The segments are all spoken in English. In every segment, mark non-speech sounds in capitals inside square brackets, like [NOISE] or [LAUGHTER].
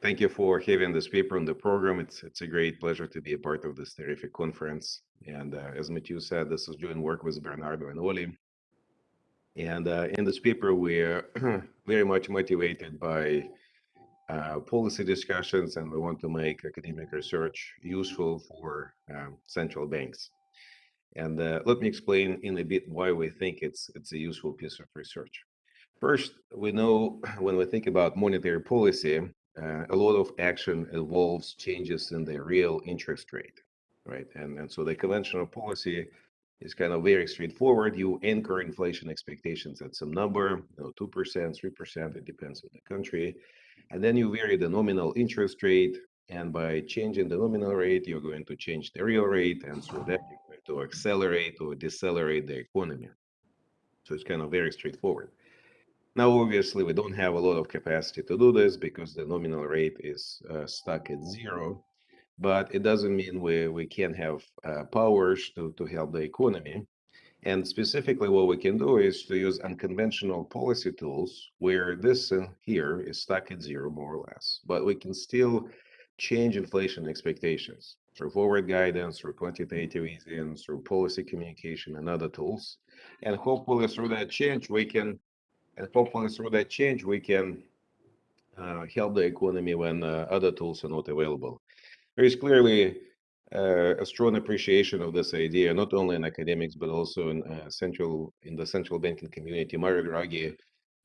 thank you for having this paper on the program. It's it's a great pleasure to be a part of this terrific conference. And uh, as Matthew said, this is doing work with Bernardo and Oli. And uh, in this paper, we're [CLEARS THROAT] very much motivated by uh, policy discussions, and we want to make academic research useful for um, central banks. And uh, let me explain in a bit why we think it's it's a useful piece of research. First, we know [CLEARS THROAT] when we think about monetary policy, uh, a lot of action involves changes in the real interest rate, right? And, and so the conventional policy is kind of very straightforward. You anchor inflation expectations at some number, you know, 2%, 3%, it depends on the country. And then you vary the nominal interest rate. And by changing the nominal rate, you're going to change the real rate. And so that you're going to accelerate or decelerate the economy. So it's kind of very straightforward. Now, obviously, we don't have a lot of capacity to do this because the nominal rate is uh, stuck at zero, but it doesn't mean we, we can't have uh, powers to, to help the economy. And specifically, what we can do is to use unconventional policy tools where this uh, here is stuck at zero, more or less, but we can still change inflation expectations through forward guidance, through quantitative easing, through policy communication and other tools. And hopefully through that change, we can and hopefully through that change, we can uh, help the economy when uh, other tools are not available. There is clearly uh, a strong appreciation of this idea, not only in academics, but also in uh, central in the central banking community. Mario Draghi,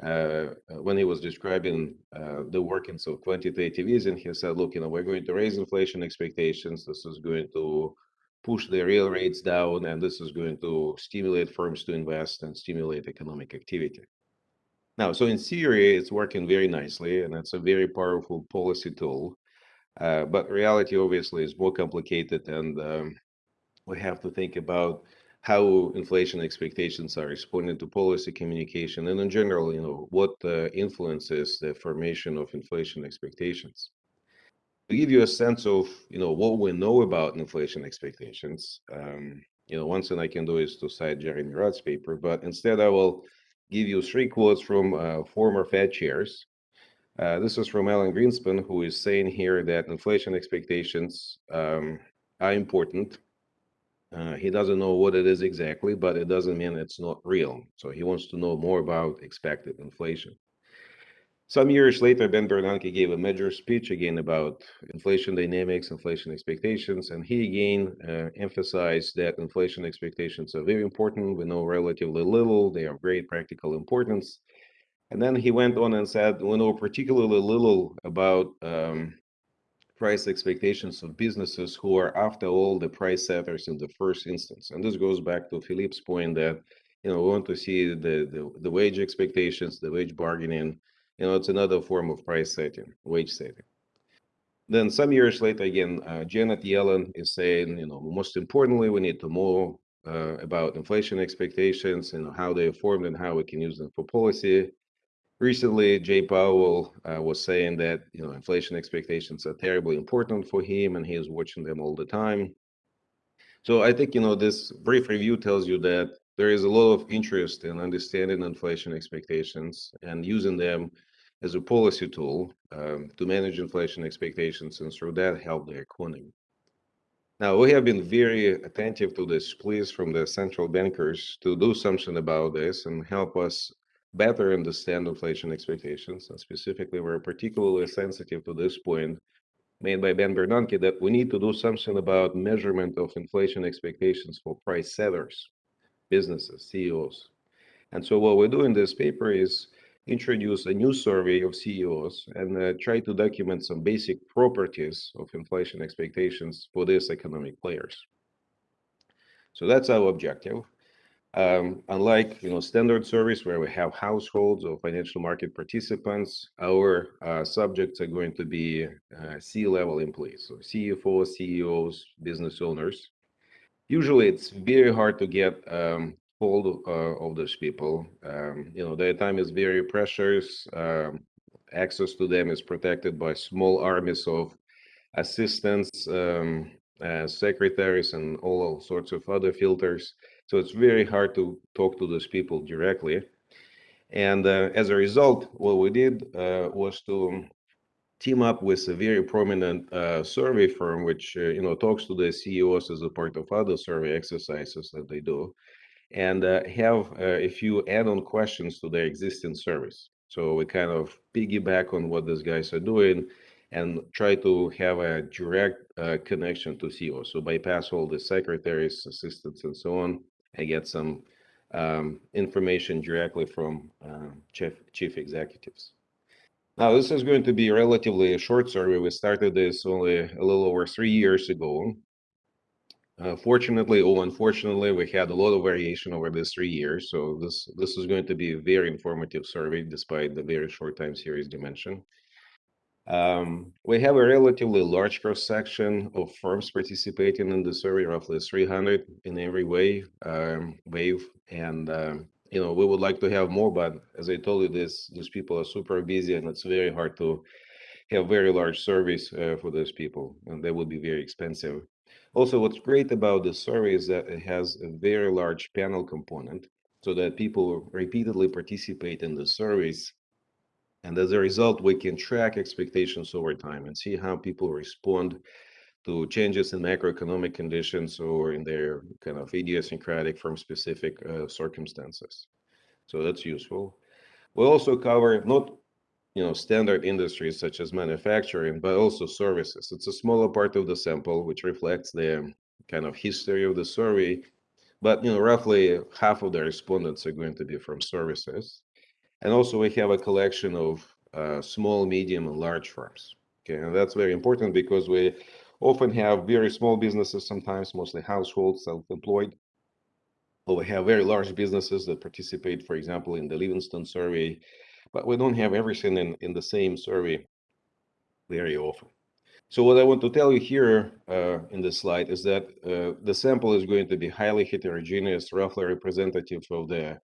uh, when he was describing uh, the workings of quantitative easing, he said, look, you know, we're going to raise inflation expectations. This is going to push the real rates down, and this is going to stimulate firms to invest and stimulate economic activity. Now, so in theory, it's working very nicely, and it's a very powerful policy tool. Uh, but reality obviously is more complicated, and um, we have to think about how inflation expectations are responding to policy communication, and in general, you know, what uh, influences the formation of inflation expectations. To give you a sense of, you know, what we know about inflation expectations, um, you know, one thing I can do is to cite Jeremy Rudd's paper, but instead I will give you three quotes from uh, former Fed chairs. Uh, this is from Alan Greenspan, who is saying here that inflation expectations um, are important. Uh, he doesn't know what it is exactly, but it doesn't mean it's not real. So he wants to know more about expected inflation. Some years later, Ben Bernanke gave a major speech again about inflation dynamics, inflation expectations, and he again uh, emphasized that inflation expectations are very important. We know relatively little, they have great practical importance. And then he went on and said, we know particularly little about um, price expectations of businesses who are, after all, the price setters in the first instance. And this goes back to Philippe's point that you know we want to see the, the, the wage expectations, the wage bargaining, you know, it's another form of price setting, wage setting. Then some years later, again, uh, Janet Yellen is saying, you know, most importantly, we need to know uh, about inflation expectations and how they are formed and how we can use them for policy. Recently, Jay Powell uh, was saying that, you know, inflation expectations are terribly important for him and he is watching them all the time. So I think, you know, this brief review tells you that there is a lot of interest in understanding inflation expectations and using them as a policy tool um, to manage inflation expectations and through that help the economy. Now, we have been very attentive to this pleas from the central bankers to do something about this and help us better understand inflation expectations. And specifically, we're particularly sensitive to this point made by Ben Bernanke that we need to do something about measurement of inflation expectations for price setters businesses, CEOs. And so what we do in this paper is introduce a new survey of CEOs and uh, try to document some basic properties of inflation expectations for these economic players. So that's our objective. Um, unlike you know standard surveys where we have households or financial market participants, our uh, subjects are going to be uh, C-level employees, so CFOs, CEOs, business owners, usually it's very hard to get um, hold uh, of those people. Um, you know, their time is very precious. Um, access to them is protected by small armies of assistants, um, uh, secretaries, and all sorts of other filters. So it's very hard to talk to those people directly. And uh, as a result, what we did uh, was to team up with a very prominent uh, survey firm, which uh, you know talks to the CEOs as a part of other survey exercises that they do, and uh, have uh, a few add-on questions to their existing service. So we kind of piggyback on what these guys are doing and try to have a direct uh, connection to CEO. So bypass all the secretaries, assistants, and so on, and get some um, information directly from uh, chief chief executives. Now, this is going to be relatively a short survey. We started this only a little over three years ago. Uh, fortunately or unfortunately, we had a lot of variation over these three years. So this this is going to be a very informative survey, despite the very short time series dimension. Um, we have a relatively large cross section of firms participating in the survey, roughly 300 in every way, um, wave, and um, you know we would like to have more, but as I told you, this these people are super busy, and it's very hard to have very large surveys uh, for those people, and they would be very expensive. Also, what's great about the survey is that it has a very large panel component so that people repeatedly participate in the surveys. And as a result, we can track expectations over time and see how people respond to changes in macroeconomic conditions or in their kind of idiosyncratic firm specific uh, circumstances. So that's useful. We also cover not you know, standard industries such as manufacturing, but also services. It's a smaller part of the sample, which reflects the kind of history of the survey. But, you know, roughly half of the respondents are going to be from services. And also we have a collection of uh, small, medium, and large firms. Okay, and that's very important because we often have very small businesses, sometimes mostly households, self-employed. Or we have very large businesses that participate, for example, in the Livingston survey, but we don't have everything in, in the same survey very often. So what I want to tell you here uh, in this slide is that uh, the sample is going to be highly heterogeneous, roughly representative of the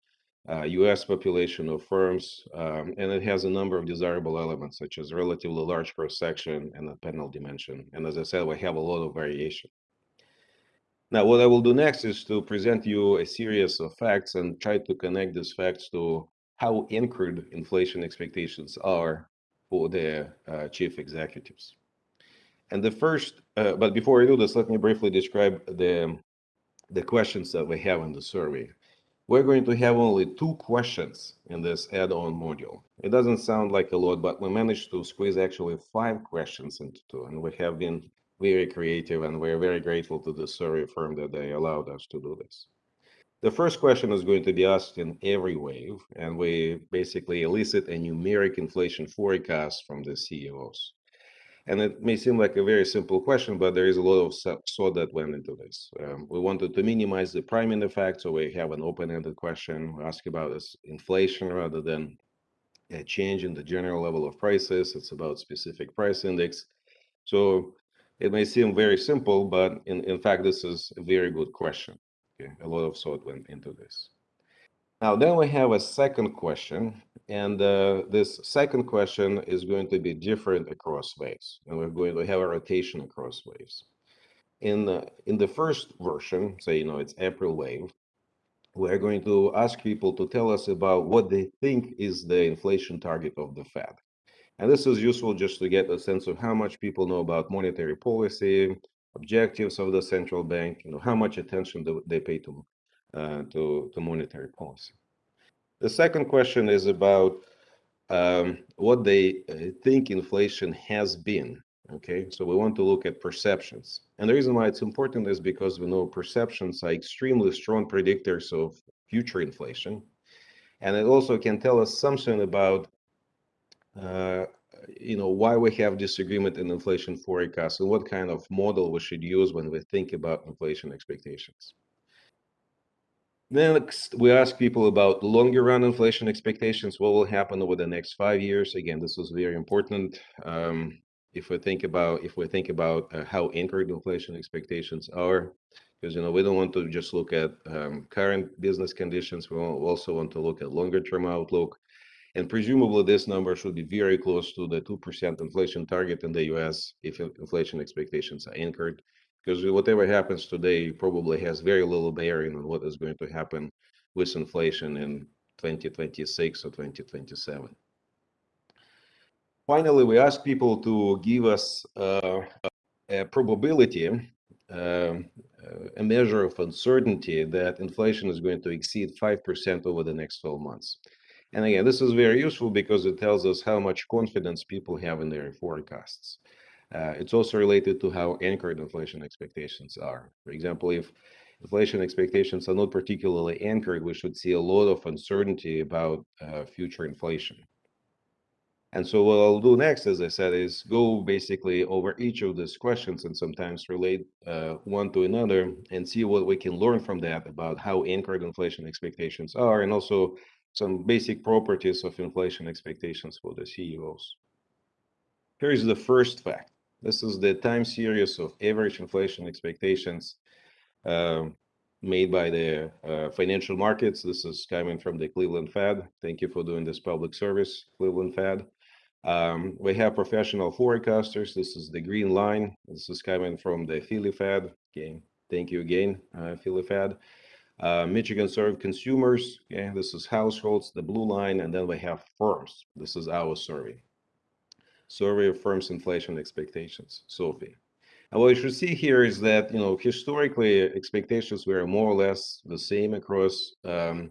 uh, US population of firms, um, and it has a number of desirable elements, such as relatively large cross-section and a panel dimension. And as I said, we have a lot of variation. Now, what I will do next is to present you a series of facts and try to connect these facts to how anchored inflation expectations are for the uh, chief executives. And the first, uh, but before I do this, let me briefly describe the, the questions that we have in the survey. We're going to have only two questions in this add-on module. It doesn't sound like a lot, but we managed to squeeze actually five questions into two, and we have been very creative, and we're very grateful to the survey firm that they allowed us to do this. The first question is going to be asked in every wave, and we basically elicit a numeric inflation forecast from the CEOs. And it may seem like a very simple question, but there is a lot of thought that went into this. Um, we wanted to minimize the priming effect, so we have an open-ended question. We ask about this inflation rather than a change in the general level of prices. It's about specific price index. So it may seem very simple, but in, in fact, this is a very good question. Okay, a lot of thought went into this. Now, then we have a second question, and uh, this second question is going to be different across waves, and we're going to have a rotation across waves. In the, in the first version, say, you know, it's April wave, we're going to ask people to tell us about what they think is the inflation target of the Fed. And this is useful just to get a sense of how much people know about monetary policy, objectives of the central bank, you know, how much attention they pay to, to, to monetary policy. The second question is about um, what they uh, think inflation has been. Okay, so we want to look at perceptions. And the reason why it's important is because we know perceptions are extremely strong predictors of future inflation. And it also can tell us something about uh, you know why we have disagreement in inflation forecasts and what kind of model we should use when we think about inflation expectations. Next, we ask people about longer run inflation expectations. What will happen over the next five years? Again, this was very important. Um, if we think about if we think about uh, how anchored inflation expectations are, because you know we don't want to just look at um, current business conditions. We also want to look at longer term outlook and presumably this number should be very close to the 2% inflation target in the US if inflation expectations are anchored. Because whatever happens today probably has very little bearing on what is going to happen with inflation in 2026 or 2027. Finally, we ask people to give us uh, a probability, uh, a measure of uncertainty that inflation is going to exceed 5% over the next 12 months. And again, this is very useful because it tells us how much confidence people have in their forecasts. Uh, it's also related to how anchored inflation expectations are. For example, if inflation expectations are not particularly anchored, we should see a lot of uncertainty about uh, future inflation. And so what I'll do next, as I said, is go basically over each of these questions and sometimes relate uh, one to another and see what we can learn from that about how anchored inflation expectations are and also some basic properties of inflation expectations for the CEOs. Here is the first fact. This is the time series of average inflation expectations uh, made by the uh, financial markets. This is coming from the Cleveland Fed. Thank you for doing this public service, Cleveland Fed. Um, we have professional forecasters. This is the green line. This is coming from the Philly Fed. Okay, thank you again, uh, Philly Fed. Uh, Michigan Serve Consumers. Okay, this is households, the blue line, and then we have firms. This is our survey. Survey of Firms Inflation Expectations, SoFIE. And what you should see here is that, you know, historically expectations were more or less the same across um,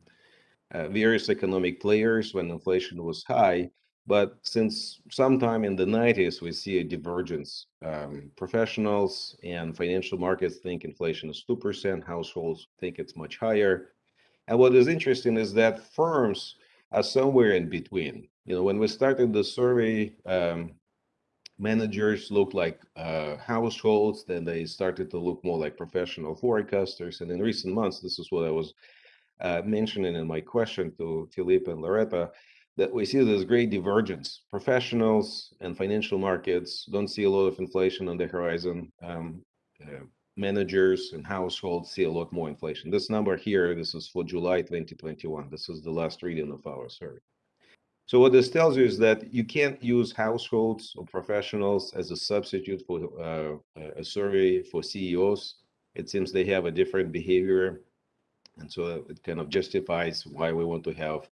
uh, various economic players when inflation was high. But since sometime in the 90s, we see a divergence. Um, professionals and financial markets think inflation is 2%, households think it's much higher. And what is interesting is that firms are somewhere in between. You know, when we started the survey, um, managers looked like uh, households, then they started to look more like professional forecasters. And in recent months, this is what I was uh, mentioning in my question to Philippe and Loretta, that we see this great divergence. Professionals and financial markets don't see a lot of inflation on the horizon. Um, uh, managers and households see a lot more inflation. This number here, this is for July 2021. This is the last reading of our survey. So what this tells you is that you can't use households or professionals as a substitute for uh, a survey for CEOs. It seems they have a different behavior. And so it kind of justifies why we want to have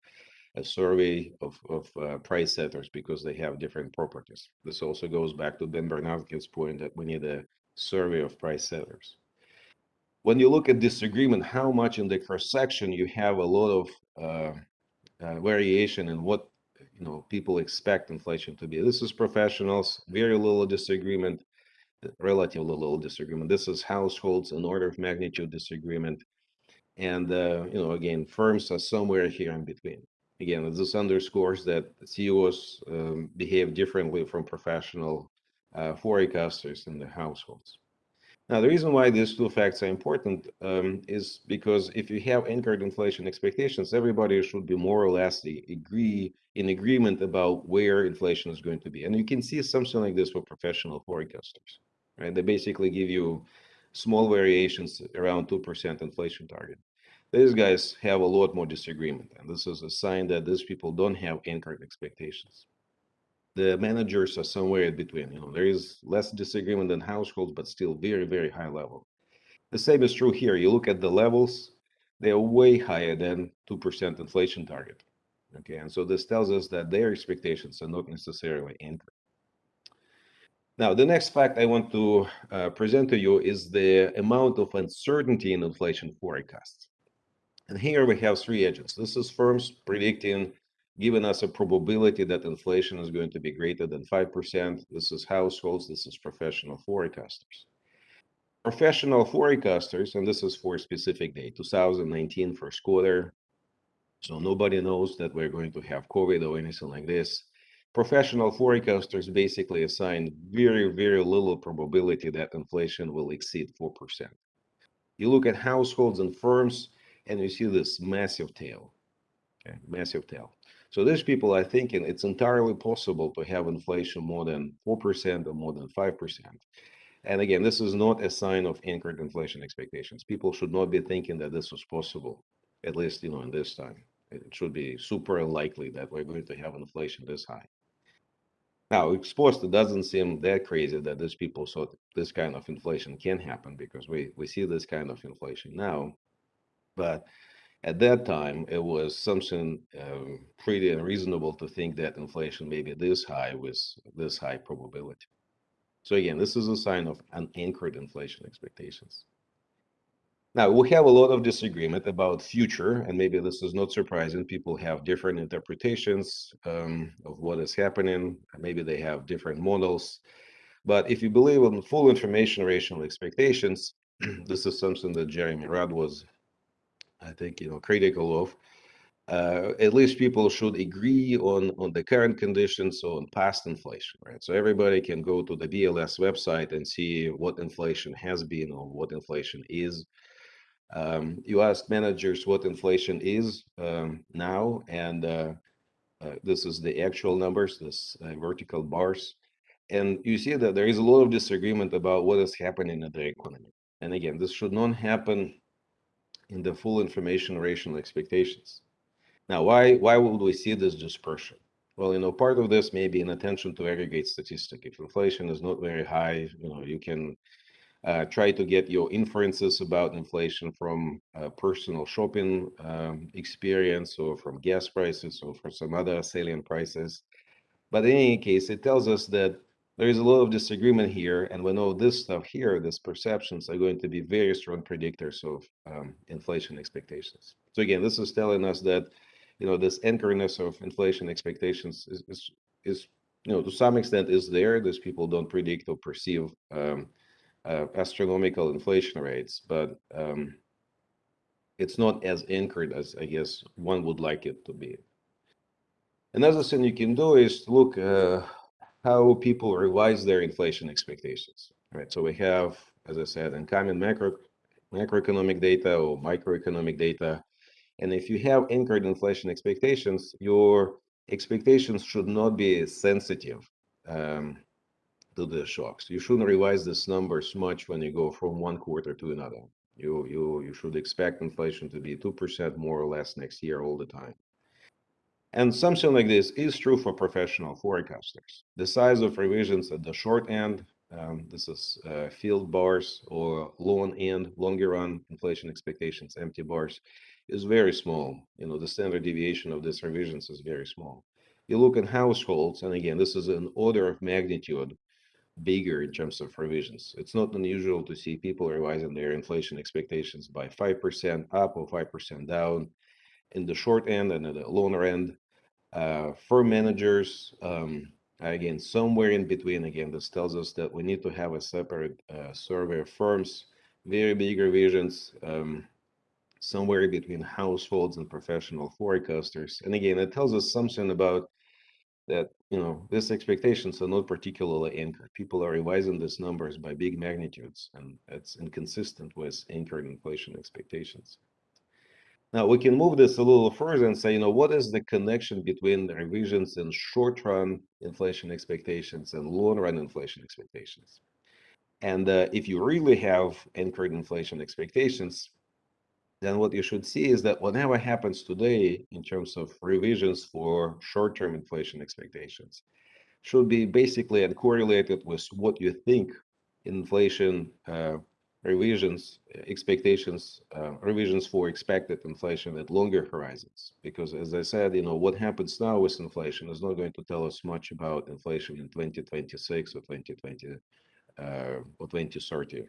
a survey of, of uh, price setters because they have different properties. This also goes back to Ben Bernanke's point that we need a survey of price setters. When you look at disagreement, how much in the cross section you have a lot of uh, uh, variation in what you know people expect inflation to be. This is professionals, very little disagreement, relatively little disagreement. This is households, an order of magnitude disagreement, and uh, you know again firms are somewhere here in between. Again, this underscores that CEOs um, behave differently from professional uh, forecasters in the households. Now, the reason why these two facts are important um, is because if you have anchored inflation expectations, everybody should be more or less agree in agreement about where inflation is going to be. And you can see something like this for professional forecasters, right? They basically give you small variations around 2% inflation target. These guys have a lot more disagreement, and this is a sign that these people don't have anchored expectations the managers are somewhere in between. You know, there is less disagreement than households, but still very, very high level. The same is true here. You look at the levels, they are way higher than 2% inflation target. Okay, and so this tells us that their expectations are not necessarily anchored. Now, the next fact I want to uh, present to you is the amount of uncertainty in inflation forecasts. And here we have three agents. This is firms predicting giving us a probability that inflation is going to be greater than 5%. This is households, this is professional forecasters. Professional forecasters, and this is for a specific day, 2019 first quarter. So nobody knows that we're going to have COVID or anything like this. Professional forecasters basically assign very, very little probability that inflation will exceed 4%. You look at households and firms, and you see this massive tail, massive tail. So these people are thinking it's entirely possible to have inflation more than 4% or more than 5%. And again, this is not a sign of anchored inflation expectations. People should not be thinking that this was possible, at least, you know, in this time. It should be super unlikely that we're going to have inflation this high. Now, exposed, it doesn't seem that crazy that these people thought this kind of inflation can happen because we, we see this kind of inflation now. But at that time, it was something um, pretty unreasonable to think that inflation may be this high with this high probability. So again, this is a sign of unanchored inflation expectations. Now, we have a lot of disagreement about future, and maybe this is not surprising. People have different interpretations um, of what is happening. Maybe they have different models. But if you believe in full information rational expectations, [CLEARS THROAT] this is something that Jeremy Rudd was, I think, you know, critical of. Uh, at least people should agree on on the current conditions on past inflation, right? So everybody can go to the BLS website and see what inflation has been or what inflation is. Um, you ask managers what inflation is um, now, and uh, uh, this is the actual numbers, this uh, vertical bars. And you see that there is a lot of disagreement about what is happening in the economy. And again, this should not happen in the full information rational expectations. Now, why, why would we see this dispersion? Well, you know, part of this may be an attention to aggregate statistic. If inflation is not very high, you know, you can uh, try to get your inferences about inflation from uh, personal shopping um, experience or from gas prices or from some other salient prices. But in any case, it tells us that there is a lot of disagreement here, and we know this stuff here, these perceptions are going to be very strong predictors of um, inflation expectations. So again, this is telling us that, you know, this anchoriness of inflation expectations is, is, is you know, to some extent is there. These people don't predict or perceive um, uh, astronomical inflation rates, but um, it's not as anchored as I guess one would like it to be. Another thing you can do is look uh, how people revise their inflation expectations. Right. So we have, as I said, incoming macro macroeconomic data or microeconomic data. And if you have anchored inflation expectations, your expectations should not be sensitive um, to the shocks. You shouldn't revise these numbers much when you go from one quarter to another. You you you should expect inflation to be two percent more or less next year all the time. And something like this is true for professional forecasters. The size of revisions at the short end, um, this is uh, field bars or long end, longer run inflation expectations, empty bars, is very small. You know, the standard deviation of these revisions is very small. You look at households, and again, this is an order of magnitude bigger in terms of revisions. It's not unusual to see people revising their inflation expectations by 5% up or 5% down in the short end and at the longer end. Uh, firm managers, um, again, somewhere in between, again, this tells us that we need to have a separate uh, survey of firms, very big revisions, um, somewhere between households and professional forecasters. And again, it tells us something about that you know these expectations are not particularly anchored. People are revising these numbers by big magnitudes, and it's inconsistent with anchored inflation expectations. Now we can move this a little further and say, you know, what is the connection between the revisions in short-run inflation expectations and long-run inflation expectations? And uh, if you really have anchored inflation expectations, then what you should see is that whatever happens today in terms of revisions for short-term inflation expectations should be basically uncorrelated with what you think inflation uh, revisions, expectations, uh, revisions for expected inflation at longer horizons. Because as I said, you know, what happens now with inflation is not going to tell us much about inflation in 2026 or 2020 uh, or 2030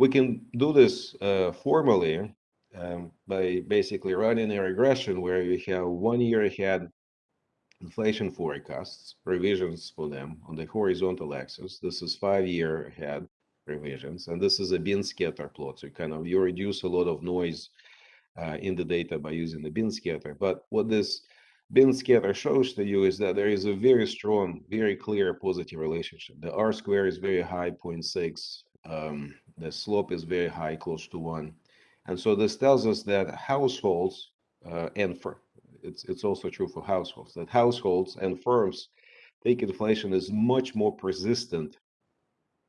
we can do this uh, formally um, by basically running a regression where we have one year ahead inflation forecasts, revisions for them on the horizontal axis. This is five year ahead revisions, and this is a bin scatter plot. So kind of you reduce a lot of noise uh, in the data by using the bin scatter. But what this bin scatter shows to you is that there is a very strong, very clear positive relationship. The R square is very high, 0.6. Um, the slope is very high, close to one. And so this tells us that households, uh, and for it's, it's also true for households, that households and firms think inflation is much more persistent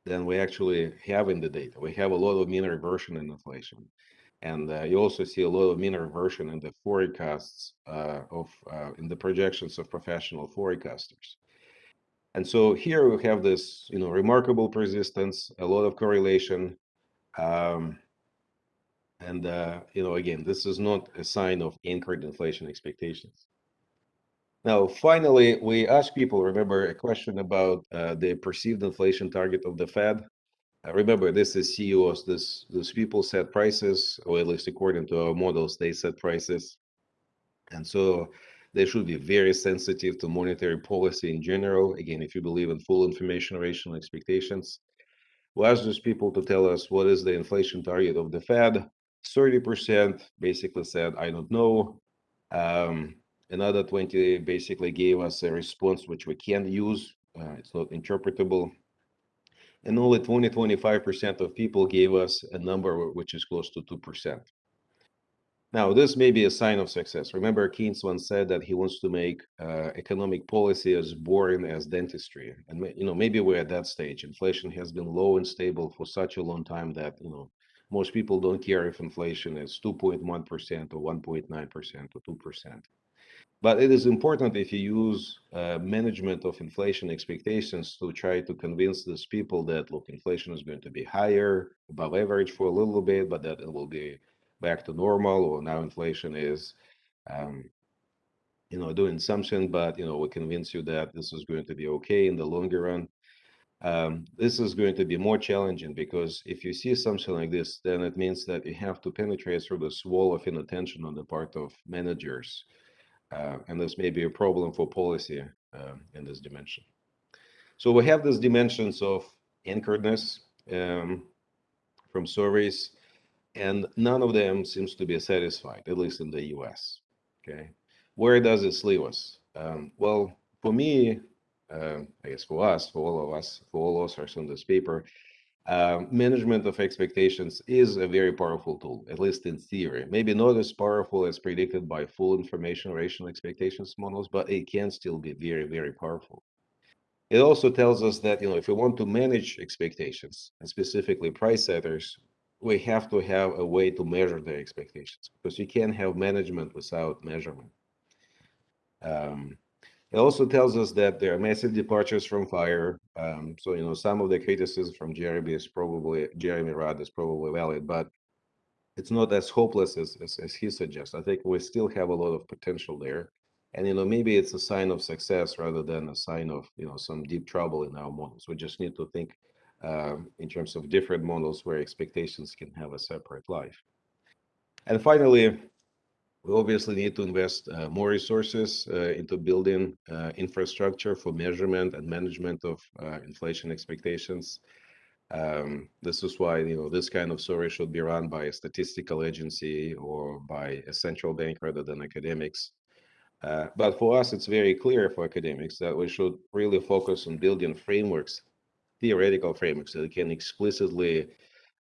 than we actually have in the data. We have a lot of mean reversion in inflation. And uh, you also see a lot of mean reversion in the forecasts uh, of, uh, in the projections of professional forecasters. And so here we have this, you know, remarkable persistence, a lot of correlation. Um, And, uh, you know, again, this is not a sign of anchored inflation expectations. Now, finally, we asked people, remember, a question about uh, the perceived inflation target of the Fed. Uh, remember, this is CEOs. This these people set prices, or at least according to our models, they set prices, and so they should be very sensitive to monetary policy in general. Again, if you believe in full information rational expectations, we asked those people to tell us what is the inflation target of the Fed. 30% basically said, I don't know. Um, another 20 basically gave us a response which we can't use. Uh, it's not interpretable. And only 20, 25% of people gave us a number which is close to 2%. Now, this may be a sign of success. Remember, Keynes once said that he wants to make uh, economic policy as boring as dentistry. And, you know, maybe we're at that stage. Inflation has been low and stable for such a long time that, you know, most people don't care if inflation is 2.1% or 1.9% or 2%. But it is important if you use uh, management of inflation expectations to try to convince these people that, look, inflation is going to be higher, above average for a little bit, but that it will be back to normal, or now inflation is, um, you know, doing something, but, you know, we convince you that this is going to be okay in the longer run. Um, this is going to be more challenging because if you see something like this, then it means that you have to penetrate through this wall of inattention on the part of managers uh, and this may be a problem for policy uh, in this dimension. So we have these dimensions of anchoredness um, from surveys, and none of them seems to be satisfied, at least in the US. Okay, where does this leave us? Um, well, for me, uh, I guess for us, for all of us, for all authors on this paper, um, management of expectations is a very powerful tool, at least in theory. Maybe not as powerful as predicted by full information rational expectations models, but it can still be very, very powerful. It also tells us that, you know, if we want to manage expectations, and specifically price setters, we have to have a way to measure their expectations because you can't have management without measurement. Um, it also tells us that there are massive departures from FIRE. Um, so, you know, some of the criticism from Jeremy is probably, Jeremy Rudd is probably valid, but it's not as hopeless as, as, as he suggests. I think we still have a lot of potential there. And, you know, maybe it's a sign of success rather than a sign of, you know, some deep trouble in our models. We just need to think um, in terms of different models where expectations can have a separate life. And finally, we obviously need to invest uh, more resources uh, into building uh, infrastructure for measurement and management of uh, inflation expectations. Um, this is why you know this kind of survey should be run by a statistical agency or by a central bank rather than academics. Uh, but for us, it's very clear for academics that we should really focus on building frameworks, theoretical frameworks that can explicitly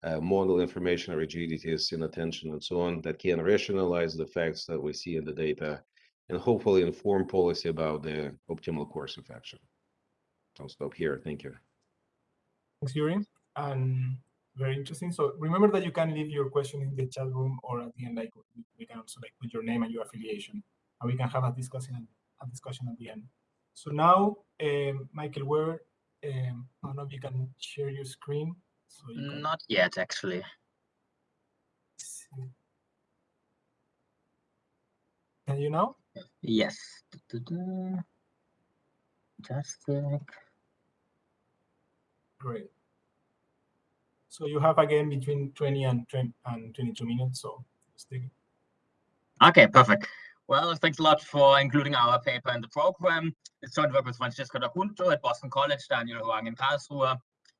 uh, model information rigidities in attention and so on that can rationalize the facts that we see in the data and hopefully inform policy about the optimal course of action. I'll stop here. Thank you. Thanks, Yuri. And very interesting. So remember that you can leave your question in the chat room or at the end, like we can also like put your name and your affiliation, and we can have a discussion a discussion at the end. So now, um, Michael, where um, I don't know if you can share your screen. So. Not yet, actually. Can you now? Yes. Just like. Great. So you have again between 20 and 20 and 22 minutes. So Okay, perfect. Well, thanks a lot for including our paper in the program. It's joint work with Francesco D'Acunto at Boston College, Daniel Hoang in Karlsruhe,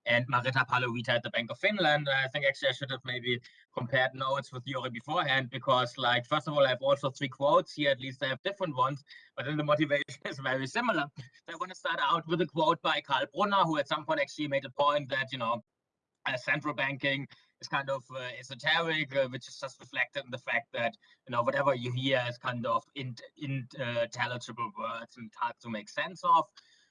and Maritta Paloviita at the Bank of Finland. I think actually I should have maybe compared notes with Yuri beforehand because like, first of all, I have also three quotes here, at least I have different ones, but then the motivation [LAUGHS] is very similar. So I want to start out with a quote by Karl Brunner, who at some point actually made a point that, you know, uh, central banking is kind of uh, esoteric, uh, which is just reflected in the fact that you know whatever you hear is kind of intelligible words and hard to make sense of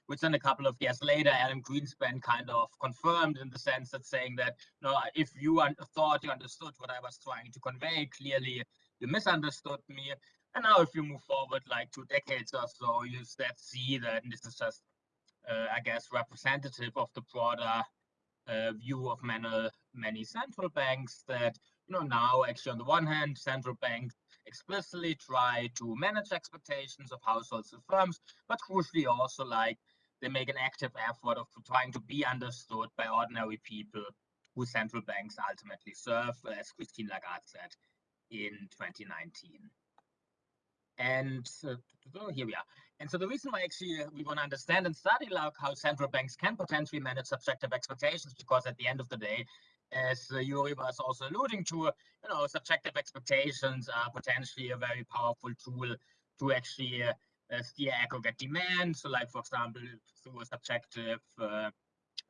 which then a couple of years later, Alan Greenspan kind of confirmed in the sense that saying that, you know, if you thought you understood what I was trying to convey, clearly you misunderstood me. And now if you move forward like two decades or so, you that see that this is just, uh, I guess, representative of the broader uh, view of many, many central banks that, you know, now actually on the one hand, central banks explicitly try to manage expectations of households and firms, but crucially also like they make an active effort of trying to be understood by ordinary people who central banks ultimately serve, as Christine Lagarde said in 2019. And uh, here we are. And so the reason why actually we want to understand and study like how central banks can potentially manage subjective expectations, because at the end of the day, as uh, Yuri was also alluding to, you know, subjective expectations are potentially a very powerful tool to actually uh, steer aggregate demand. So like, for example, through a subjective uh,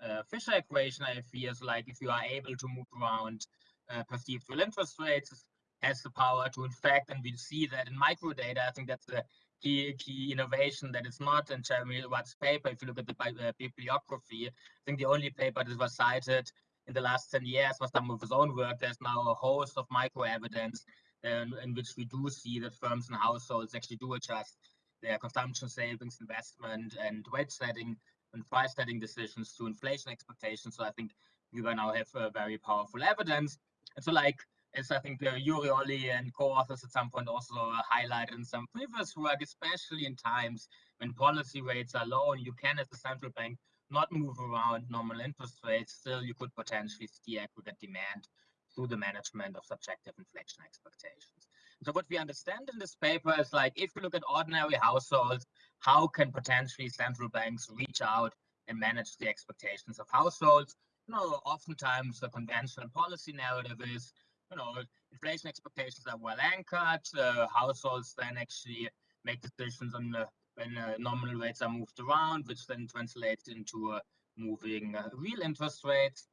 uh, Fisher equation, I feel like if you are able to move around uh, perceived real interest rates, has the power to infect, and we see that in microdata. I think that's the key key innovation that is not in Jeremy Rudd's paper. If you look at the uh, bibliography, I think the only paper that was cited in the last 10 years was some of his own work. There's now a host of micro evidence in, in which we do see that firms and households actually do adjust their consumption, savings, investment, and wage setting and price setting decisions to inflation expectations. So I think we will now have uh, very powerful evidence. And so like as I think uh, Yuri Oli and co-authors at some point also highlighted in some previous work, especially in times when policy rates are low and you can as a central bank not move around normal interest rates, still you could potentially steer aggregate demand through the management of subjective inflation expectations. So what we understand in this paper is like, if you look at ordinary households, how can potentially central banks reach out and manage the expectations of households? You know, oftentimes the conventional policy narrative is, you know, inflation expectations are well anchored. Uh, households then actually make decisions on the, when uh, nominal rates are moved around, which then translates into uh, moving real interest rates.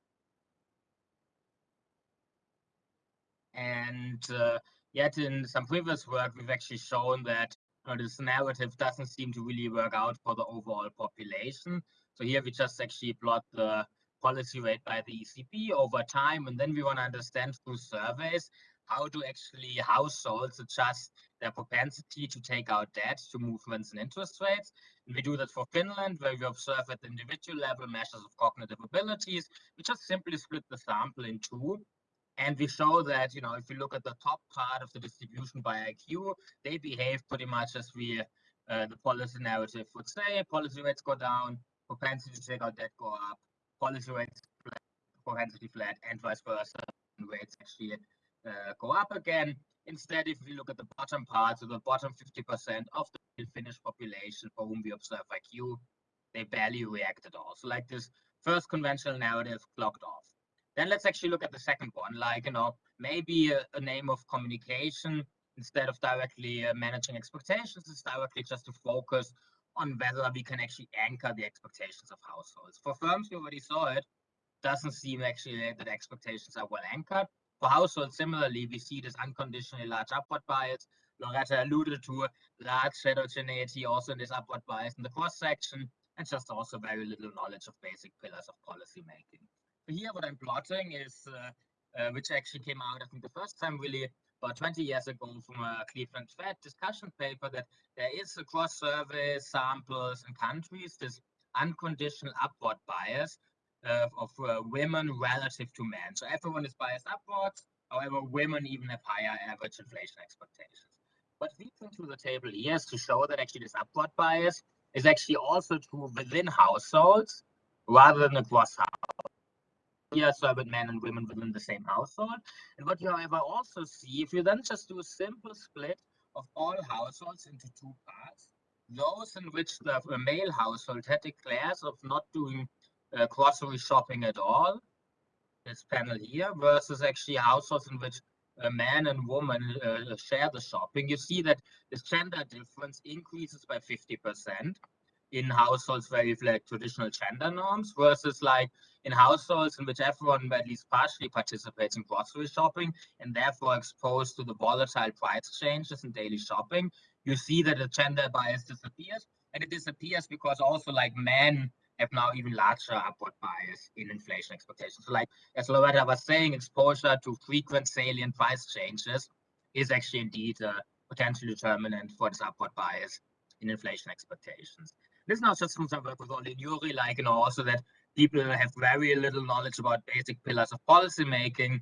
And uh, yet in some previous work, we've actually shown that uh, this narrative doesn't seem to really work out for the overall population. So here we just actually plot the policy rate by the ECB over time, and then we want to understand through surveys how do actually households adjust their propensity to take out debt to movements in interest rates. And we do that for Finland, where we observe at the individual level measures of cognitive abilities. We just simply split the sample in two and we show that, you know, if you look at the top part of the distribution by IQ, they behave pretty much as we, uh, the policy narrative would say. Policy rates go down, propensity to take out debt go up, policy rates flat, propensity flat, and vice versa. Rates actually uh, go up again. Instead, if we look at the bottom part, so the bottom 50% of the Finnish population for whom we observe IQ, they barely react at all. So like this first conventional narrative clocked off. Then let's actually look at the second one, like, you know, maybe a, a name of communication instead of directly uh, managing expectations is directly just to focus on whether we can actually anchor the expectations of households. For firms, we already saw it, doesn't seem actually that expectations are well anchored. For households, similarly, we see this unconditionally large upward bias. Loretta alluded to large heterogeneity also in this upward bias in the cross section, and just also very little knowledge of basic pillars of policy making here what I'm plotting is, uh, uh, which actually came out, I think the first time really about 20 years ago from a Cleveland Fed discussion paper that there is across survey samples and countries this unconditional upward bias uh, of uh, women relative to men. So everyone is biased upwards. However, women even have higher average inflation expectations. What we bring to the table here is to show that actually this upward bias is actually also true within households rather than across households so with men and women within the same household. And what you, however, also see, if you then just do a simple split of all households into two parts, those in which the male household had declares of not doing uh, grocery shopping at all, this panel here, versus actually households in which a man and woman uh, share the shopping, you see that this gender difference increases by 50% in households where you like traditional gender norms versus like in households in which everyone at least partially participates in grocery shopping and therefore exposed to the volatile price changes in daily shopping, you see that the gender bias disappears. And it disappears because also like men have now even larger upward bias in inflation expectations. So like as Loretta was saying, exposure to frequent salient price changes is actually indeed uh, a potential determinant for this upward bias in inflation expectations. This is not just some work with and Yuri, like, you know, also that people have very little knowledge about basic pillars of policy making.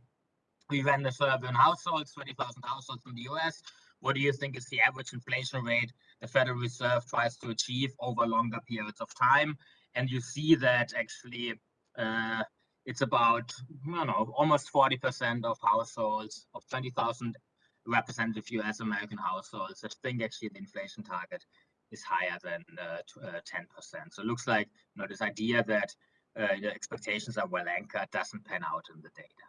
We ran the survey on households, 20,000 households in the US. What do you think is the average inflation rate the Federal Reserve tries to achieve over longer periods of time? And you see that actually uh, it's about, you know, almost 40% of households of 20,000 representative US American households that think actually the inflation target is higher than 10%. Uh, uh, so it looks like, you know, this idea that uh, expectations are well anchored doesn't pan out in the data.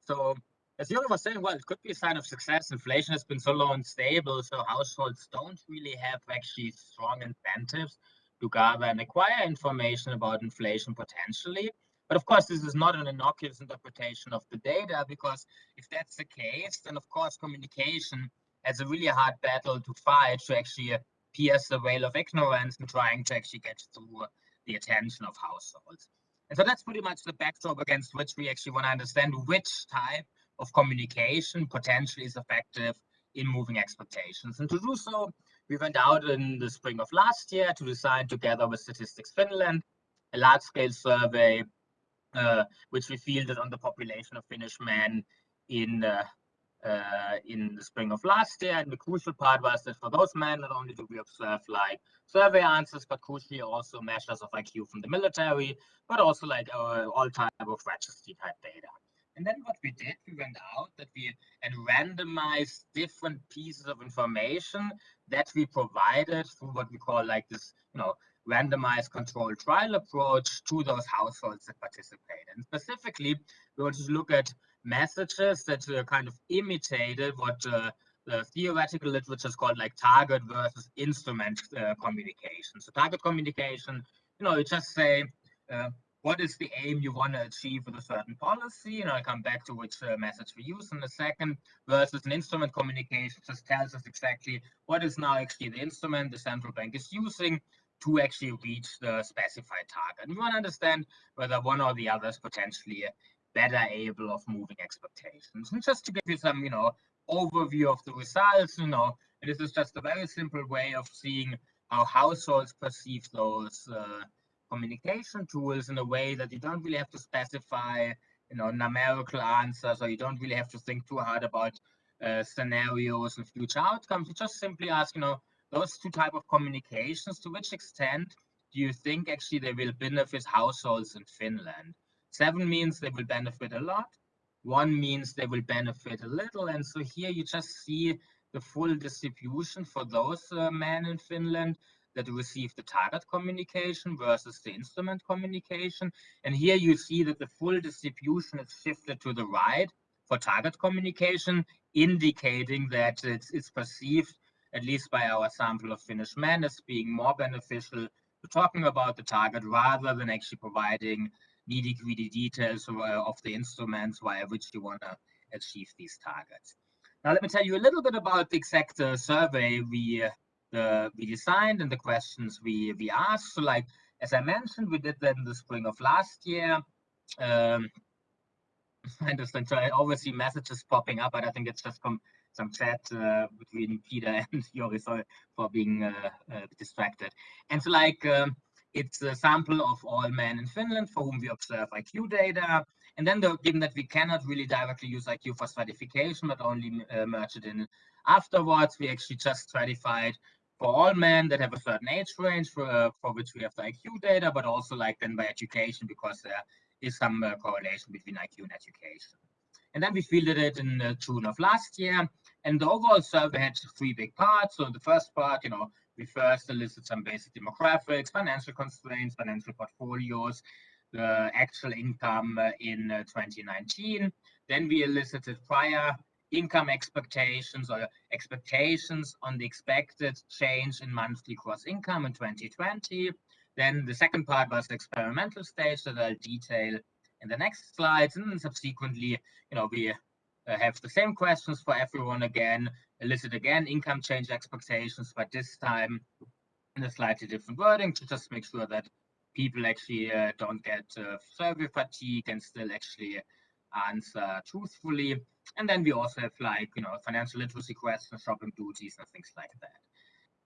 So as Jürgen was saying, well, it could be a sign of success. Inflation has been so low and stable, so households don't really have actually strong incentives to gather and acquire information about inflation potentially. But of course, this is not an innocuous interpretation of the data, because if that's the case, then of course communication has a really hard battle to fight to actually pierce the veil of ignorance and trying to actually get through the attention of households. And so that's pretty much the backdrop against which we actually want to understand which type of communication potentially is effective in moving expectations. And to do so, we went out in the spring of last year to design together with Statistics Finland a large-scale survey uh, which we fielded on the population of Finnish men in uh, uh, in the spring of last year. And the crucial part was that for those men, not only do we observe like survey answers, but crucially also measures of IQ from the military, but also like uh, all type of registry type data. And then what we did, we went out that we and randomized different pieces of information that we provided through what we call like this, you know, randomized controlled trial approach to those households that participate. And specifically, we want to look at messages that uh, kind of imitated what uh, the theoretical literature is called like target versus instrument uh, communication. So target communication, you know, you just say, uh, what is the aim you want to achieve with a certain policy? And I'll come back to which uh, message we use in a second, versus an instrument communication just tells us exactly what is now actually the instrument the central bank is using to actually reach the specified target. And we want to understand whether one or the other is potentially better able of moving expectations. And just to give you some, you know, overview of the results, you know, this is just a very simple way of seeing how households perceive those uh, communication tools in a way that you don't really have to specify, you know, numerical answers, or you don't really have to think too hard about uh, scenarios and future outcomes. You just simply ask, you know, those two type of communications, to which extent do you think actually they will benefit households in Finland? Seven means they will benefit a lot. One means they will benefit a little. And so here you just see the full distribution for those uh, men in Finland that receive the target communication versus the instrument communication. And here you see that the full distribution is shifted to the right for target communication, indicating that it's, it's perceived at least by our sample of Finnish men, as being more beneficial to talking about the target rather than actually providing nitty gritty details of the instruments via which you want to achieve these targets. Now, let me tell you a little bit about the exact uh, survey we uh, we designed and the questions we we asked. So, like as I mentioned, we did that in the spring of last year. Um, [LAUGHS] I understand. So I always see messages popping up, but I think it's just from some chat uh, between Peter [LAUGHS] and Yuri. Sorry for being uh, uh, distracted. And so, like, um, it's a sample of all men in Finland for whom we observe IQ data. And then, the, given that we cannot really directly use IQ for stratification, but only uh, merge it in afterwards, we actually just stratified for all men that have a certain age range for, uh, for which we have the IQ data, but also like then by education because there is some uh, correlation between IQ and education. And then we fielded it in uh, June of last year. And the overall survey had three big parts. So the first part, you know, we first listed some basic demographics, financial constraints, financial portfolios, the actual income uh, in uh, 2019. Then we elicited prior income expectations or expectations on the expected change in monthly gross income in 2020. Then the second part was the experimental stage that I'll detail in the next slides. And subsequently, you know, we uh, have the same questions for everyone again, elicit again income change expectations, but this time in a slightly different wording to just make sure that people actually uh, don't get uh, survey fatigue and still actually answer truthfully. And then we also have like, you know, financial literacy questions, shopping duties and things like that.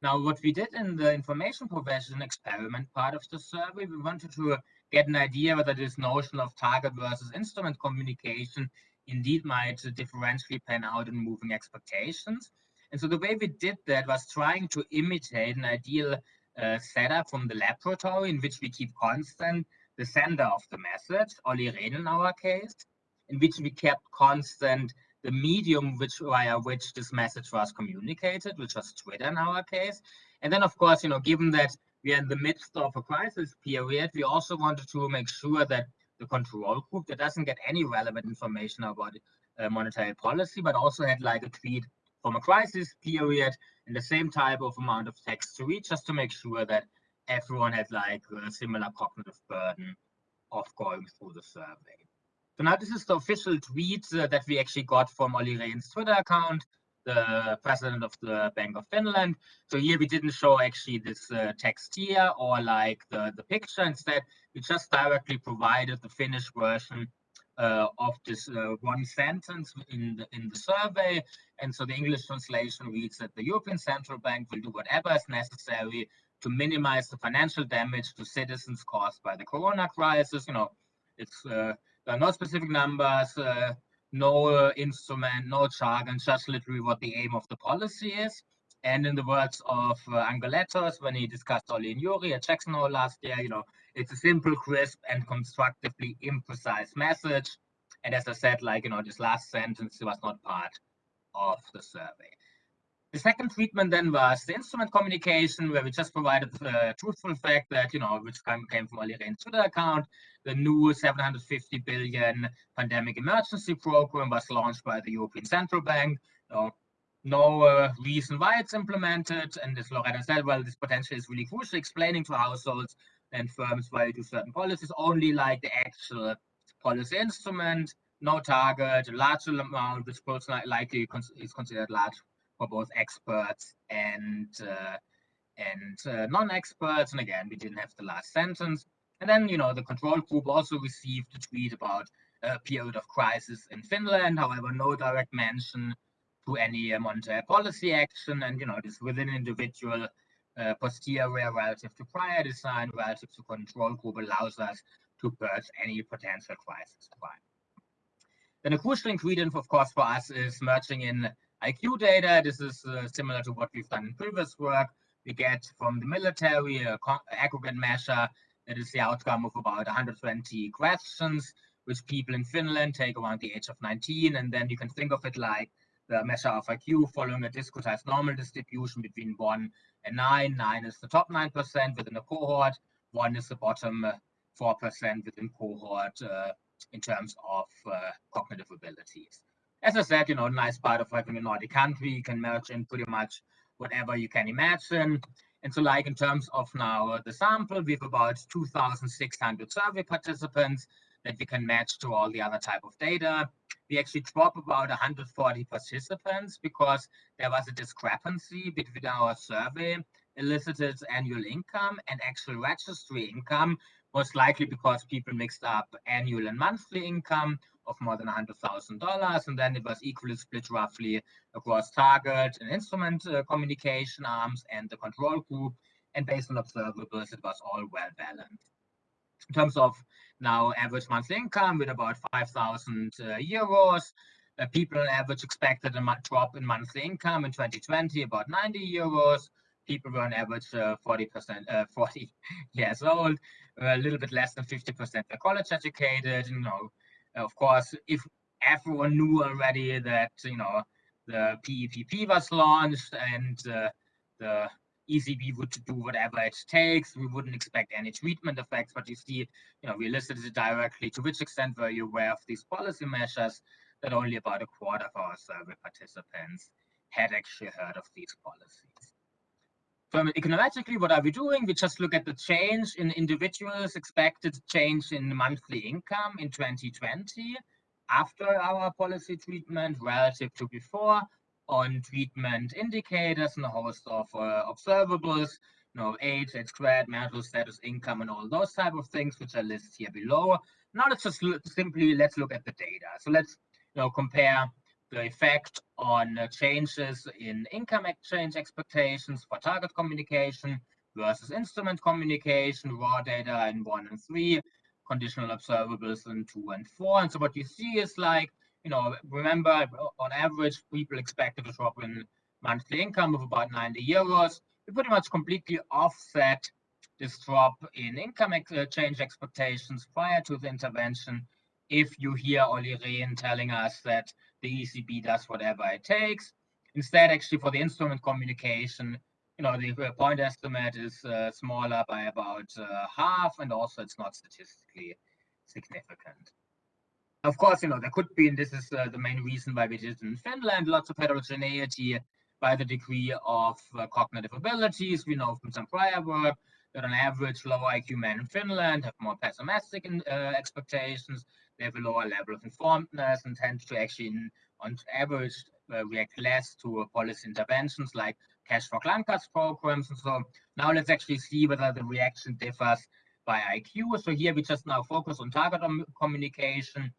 Now, what we did in the information provision experiment part of the survey, we wanted to get an idea whether this notion of target versus instrument communication indeed might differentially pan out in moving expectations. And so the way we did that was trying to imitate an ideal uh, setup from the laboratory in which we keep constant the sender of the message, Olli Rehn in our case, in which we kept constant the medium which via which this message was communicated, which was Twitter in our case. And then, of course, you know, given that we are in the midst of a crisis period, we also wanted to make sure that the control group that doesn't get any relevant information about uh, monetary policy, but also had like a tweet from a crisis period and the same type of amount of text to read, just to make sure that everyone had like a similar cognitive burden of going through the survey. So now this is the official tweet uh, that we actually got from Olli Rehn's Twitter account, the president of the Bank of Finland. So here we didn't show actually this uh, text here or like the, the picture. Instead, we just directly provided the Finnish version uh, of this uh, one sentence in the, in the survey. And so the English translation reads that the European Central Bank will do whatever is necessary to minimize the financial damage to citizens caused by the corona crisis. You know, it's uh, there are no specific numbers, uh, no uh, instrument, no jargon, just literally what the aim of the policy is. And in the words of uh, when he discussed Olli and Yuri at Jackson Hole last year, you know, it's a simple, crisp, and constructively imprecise message. And as I said, like, you know, this last sentence was not part of the survey. The second treatment then was the instrument communication, where we just provided the truthful fact that, you know, which came from Olli Rehn's Twitter account, the new 750 billion pandemic emergency program was launched by the European Central Bank. No uh, reason why it's implemented. And as Loretta said, well, this potential is really crucial, explaining to households and firms why you do certain policies, only like the actual policy instrument, no target, a large amount, which likely is considered large for both experts and uh, and uh, non-experts. And again, we didn't have the last sentence. And then, you know, the control group also received a tweet about a period of crisis in Finland. However, no direct mention to any monetary policy action. And, you know, this within individual uh, posterior relative to prior design relative to control group allows us to purge any potential crisis. Then a crucial ingredient, of course, for us is merging in IQ data. This is uh, similar to what we've done in previous work. We get from the military a aggregate measure that is the outcome of about 120 questions, which people in Finland take around the age of 19. And then you can think of it like the measure of IQ following a discretized normal distribution between 1 and 9. 9 is the top 9% within a cohort. 1 is the bottom 4% uh, within cohort uh, in terms of uh, cognitive abilities as I said, you know, nice part of having a Nordic country, you can merge in pretty much whatever you can imagine. And so like in terms of now uh, the sample, we have about 2,600 survey participants that we can match to all the other type of data. We actually drop about 140 participants because there was a discrepancy between our survey elicited annual income and actual registry income, most likely because people mixed up annual and monthly income of more than $100,000. And then it was equally split roughly across target and instrument uh, communication arms and the control group. And based on observables, it was all well balanced. In terms of now average monthly income with about 5,000 uh, euros, uh, people on average expected a drop in monthly income in 2020, about 90 euros. People were on average 40%, uh, 40 [LAUGHS] years old, a little bit less than 50% were college educated, you know, of course, if everyone knew already that you know the PEPP was launched and uh, the ECB would do whatever it takes, we wouldn't expect any treatment effects. But you see, you know, we listed it directly. To which extent were you aware of these policy measures? That only about a quarter of our survey participants had actually heard of these policies. So econometrically, what are we doing? We just look at the change in individuals' expected change in monthly income in 2020 after our policy treatment relative to before on treatment indicators and a host of uh, observables, you know, age, age squared, marital status, income, and all those type of things, which are listed here below. Now let's just simply let's look at the data. So let's you know compare the effect on uh, changes in income exchange expectations for target communication versus instrument communication, raw data in one and three, conditional observables in two and four. And so what you see is like, you know, remember on average, people expected a drop in monthly income of about 90 euros. We pretty much completely offset this drop in income exchange expectations prior to the intervention if you hear Olli Rehn telling us that the ECB does whatever it takes. Instead, actually, for the instrument communication, you know, the point estimate is uh, smaller by about uh, half, and also it's not statistically significant. Of course, you know, there could be, and this is uh, the main reason why we did in Finland, lots of heterogeneity by the degree of uh, cognitive abilities. We know from some prior work that on average, lower IQ men in Finland have more pessimistic in, uh, expectations. They have a lower level of informedness and tend to actually, on average, uh, react less to policy interventions like cash for Clunkers programs. And so now let's actually see whether the reaction differs by IQ. So here we just now focus on target communication.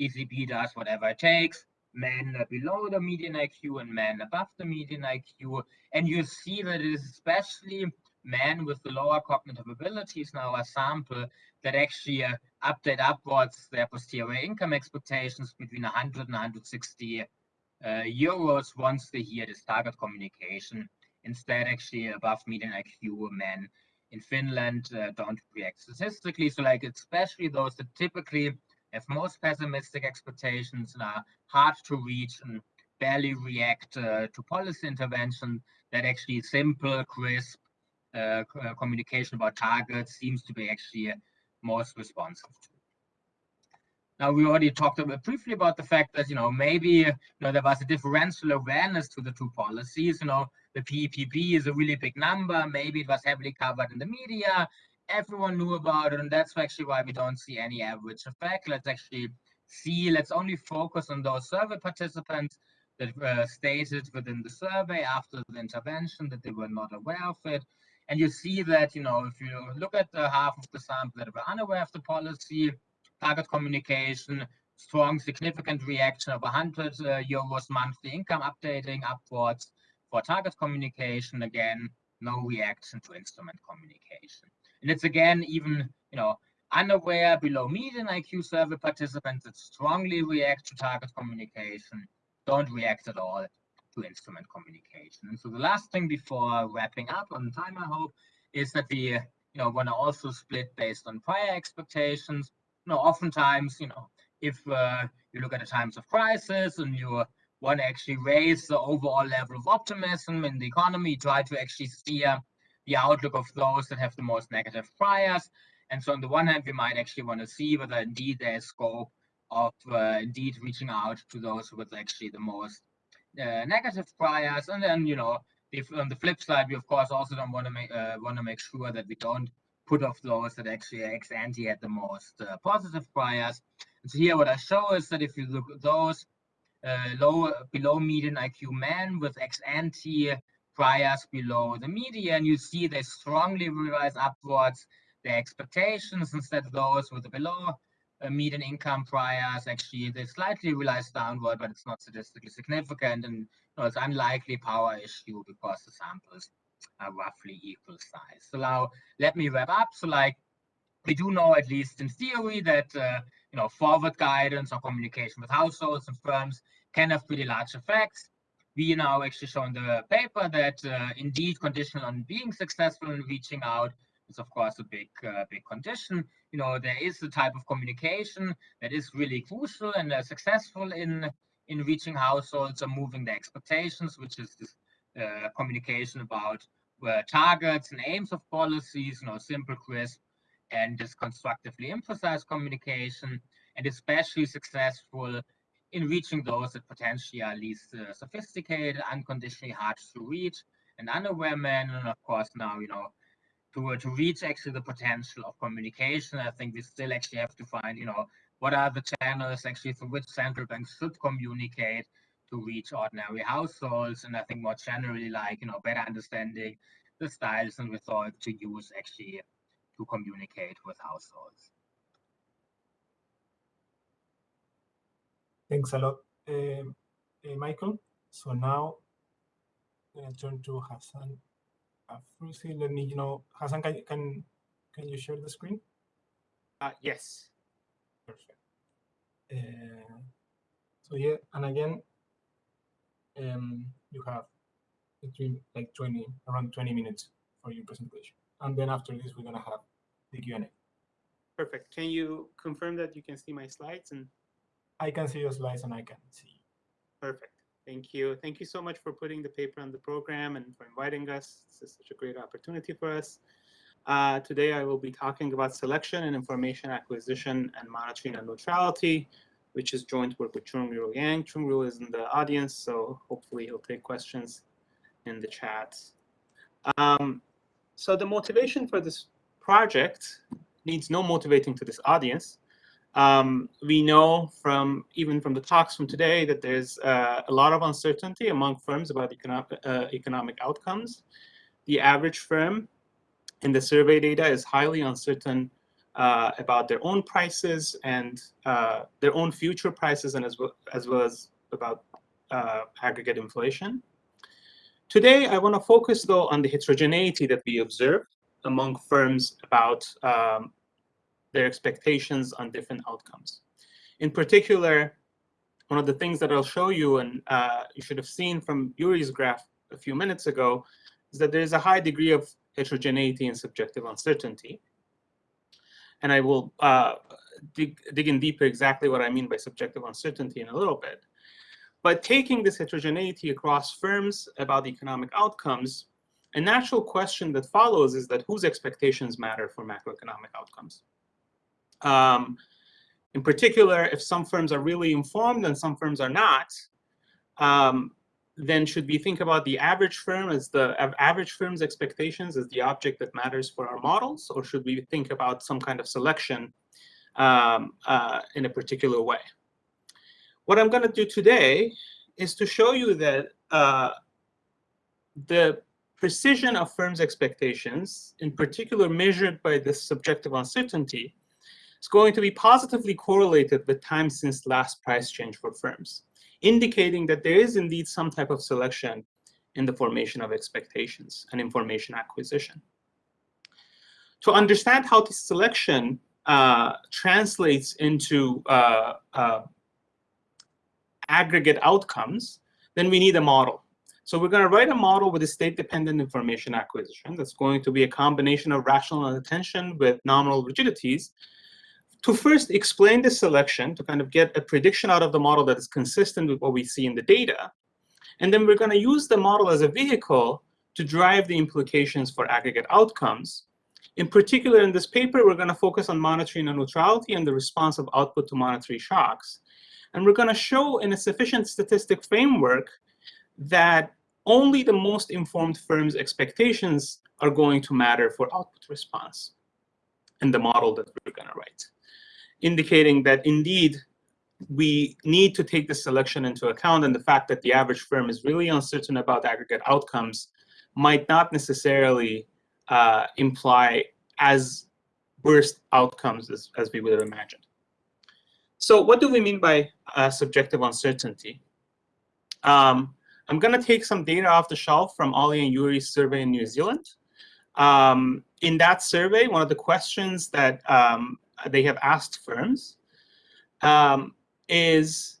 ECB does whatever it takes. Men below the median IQ and men above the median IQ. And you see that it is especially men with the lower cognitive abilities now a sample that actually uh, update upwards their posterior income expectations between 100 and 160 uh, euros once they hear this target communication. Instead, actually above median IQ men in Finland uh, don't react statistically. So like especially those that typically have most pessimistic expectations and are hard to reach and barely react uh, to policy intervention that actually simple, crisp, uh, uh, communication about targets seems to be actually most responsive to. Now, we already talked about, briefly about the fact that, you know, maybe, you know, there was a differential awareness to the two policies. You know, the PEPP is a really big number. Maybe it was heavily covered in the media. Everyone knew about it. And that's actually why we don't see any average effect. Let's actually see, let's only focus on those survey participants that uh, stated within the survey after the intervention that they were not aware of it. And you see that, you know, if you look at the half of the sample that were unaware of the policy, target communication, strong, significant reaction of 100 uh, euros monthly income updating upwards for target communication. Again, no reaction to instrument communication. And it's again, even, you know, unaware below median IQ survey participants that strongly react to target communication, don't react at all instrument communication. And so the last thing before wrapping up on time, I hope, is that we you know want to also split based on prior expectations. You know, oftentimes, you know, if uh, you look at the times of crisis and you want to actually raise the overall level of optimism in the economy, try to actually steer the outlook of those that have the most negative priors. And so on the one hand, we might actually want to see whether indeed there's scope of uh, indeed reaching out to those with actually the most uh, negative priors, and then you know, if on the flip side, we of course also don't want to make uh, want to make sure that we don't put off those that actually ex ante had the most uh, positive priors. And so here, what I show is that if you look at those uh, low below median IQ men with ex ante priors below the median, you see they strongly revise upwards their expectations instead of those with the below median income priors actually they slightly realize downward, but it's not statistically significant, and you know, it's unlikely power issue because the samples are roughly equal size. So now let me wrap up. So like we do know at least in theory that uh, you know forward guidance or communication with households and firms can have pretty large effects. We now actually show in the paper that uh, indeed conditional on being successful in reaching out is of course a big uh, big condition. You know there is the type of communication that is really crucial and uh, successful in in reaching households or moving the expectations which is this uh, communication about uh, targets and aims of policies you know simple crisp and this constructively emphasized communication and especially successful in reaching those that potentially are least uh, sophisticated unconditionally hard to reach and unaware men and of course now you know to, to reach actually the potential of communication. I think we still actually have to find, you know, what are the channels actually through which central banks should communicate to reach ordinary households. And I think more generally, like, you know, better understanding the styles and rhetoric to use actually to communicate with households. Thanks a lot. Um, uh, Michael. So now I'm gonna turn to Hassan Afrouzi. Let me, you know, Hassan, can can can you share the screen? Uh, yes. Perfect. Uh, so yeah, and again, um, you have between like 20, around 20 minutes for your presentation. And then after this, we're gonna have the Q&A. Perfect. Can you confirm that you can see my slides? And I can see your slides and I can see. perfect. Thank you. Thank you so much for putting the paper on the program and for inviting us. This is such a great opportunity for us. Uh, today, I will be talking about selection and information acquisition and monetary non-neutrality, which is joint work with Choongryul Yang. Choongryul is in the audience, so hopefully he'll take questions in the chat. Um, so the motivation for this project needs no motivating to this audience. Um, we know from even from the talks from today that there's uh, a lot of uncertainty among firms about economic, uh, economic outcomes. The average firm in the survey data is highly uncertain uh, about their own prices and uh, their own future prices and as well as, well as about uh, aggregate inflation. Today, I want to focus though on the heterogeneity that we observe among firms about um, their expectations on different outcomes. In particular, one of the things that I'll show you, and uh, you should have seen from Yuri's graph a few minutes ago, is that there is a high degree of heterogeneity and subjective uncertainty. And I will uh, dig, dig in deeper exactly what I mean by subjective uncertainty in a little bit. But taking this heterogeneity across firms about economic outcomes, a natural question that follows is that whose expectations matter for macroeconomic outcomes? Um, in particular, if some firms are really informed and some firms are not, um, then should we think about the average firm as the average firm's expectations as the object that matters for our models, or should we think about some kind of selection um, uh, in a particular way? What I'm going to do today is to show you that uh, the precision of firms' expectations, in particular measured by this subjective uncertainty, is going to be positively correlated with time since last price change for firms, indicating that there is indeed some type of selection in the formation of expectations and information acquisition. To understand how this selection uh, translates into uh, uh, aggregate outcomes, then we need a model. So we're going to write a model with a state-dependent information acquisition that's going to be a combination of rational attention with nominal rigidities to first explain the selection, to kind of get a prediction out of the model that is consistent with what we see in the data. And then we're going to use the model as a vehicle to drive the implications for aggregate outcomes. In particular, in this paper, we're going to focus on monetary neutrality and the response of output to monetary shocks. And we're going to show in a sufficient statistic framework that only the most informed firms' expectations are going to matter for output response in the model that we're going to write indicating that indeed we need to take this selection into account and the fact that the average firm is really uncertain about aggregate outcomes might not necessarily uh, imply as worst outcomes as, as we would have imagined. So what do we mean by uh, subjective uncertainty? Um, I'm going to take some data off the shelf from Ollie and Yuri's survey in New Zealand. Um, in that survey, one of the questions that um, they have asked firms um, is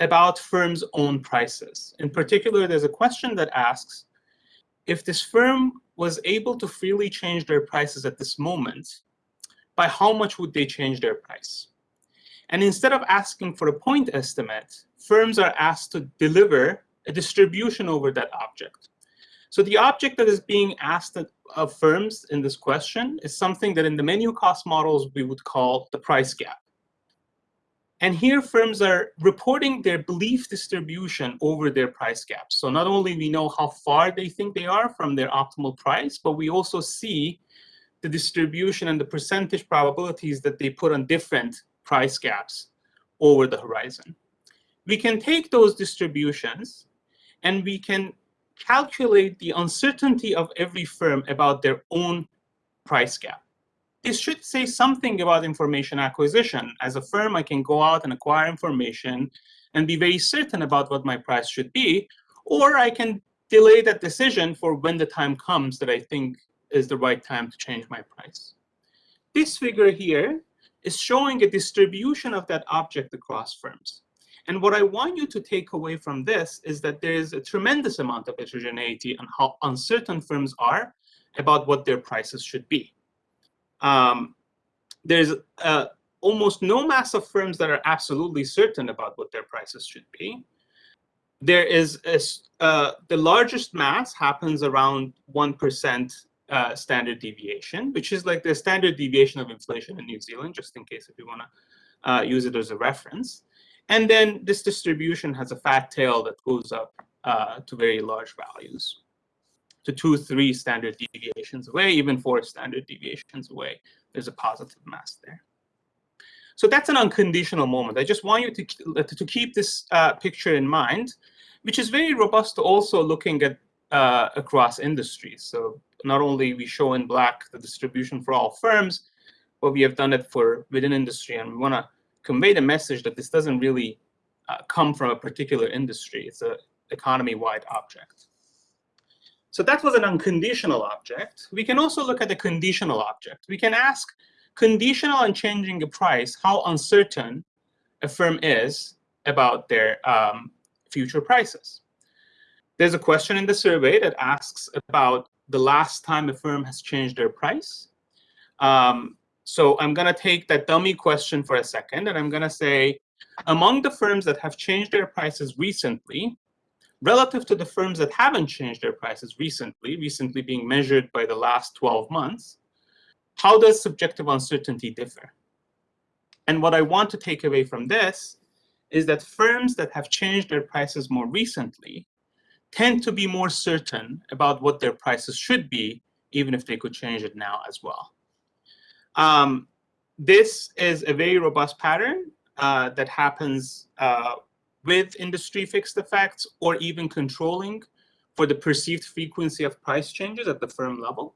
about firms' own prices. In particular, there's a question that asks, if this firm was able to freely change their prices at this moment, by how much would they change their price? And instead of asking for a point estimate, firms are asked to deliver a distribution over that object. So the object that is being asked of firms in this question is something that in the menu cost models we would call the price gap. And here firms are reporting their belief distribution over their price gaps. So not only we know how far they think they are from their optimal price, but we also see the distribution and the percentage probabilities that they put on different price gaps over the horizon. We can take those distributions and we can calculate the uncertainty of every firm about their own price gap. This should say something about information acquisition. As a firm, I can go out and acquire information and be very certain about what my price should be, or I can delay that decision for when the time comes that I think is the right time to change my price. This figure here is showing a distribution of that object across firms. And what I want you to take away from this is that there is a tremendous amount of heterogeneity on how uncertain firms are about what their prices should be. Um, there's uh, almost no mass of firms that are absolutely certain about what their prices should be. There is a, uh, the largest mass happens around 1% uh, standard deviation, which is like the standard deviation of inflation in New Zealand, just in case if you want to uh, use it as a reference. And then this distribution has a fat tail that goes up uh, to very large values, to two, three standard deviations away, even four standard deviations away. There's a positive mass there. So that's an unconditional moment. I just want you to, to keep this uh, picture in mind, which is very robust to also looking at uh, across industries. So not only we show in black the distribution for all firms, but we have done it for within industry. And we want to convey the message that this doesn't really uh, come from a particular industry. It's an economy-wide object. So that was an unconditional object. We can also look at a conditional object. We can ask, conditional on changing a price, how uncertain a firm is about their um, future prices. There's a question in the survey that asks about the last time a firm has changed their price. Um, so I'm going to take that dummy question for a second, and I'm going to say, among the firms that have changed their prices recently, relative to the firms that haven't changed their prices recently, recently being measured by the last 12 months, how does subjective uncertainty differ? And what I want to take away from this is that firms that have changed their prices more recently tend to be more certain about what their prices should be, even if they could change it now as well. Um, this is a very robust pattern uh, that happens uh, with industry fixed effects or even controlling for the perceived frequency of price changes at the firm level.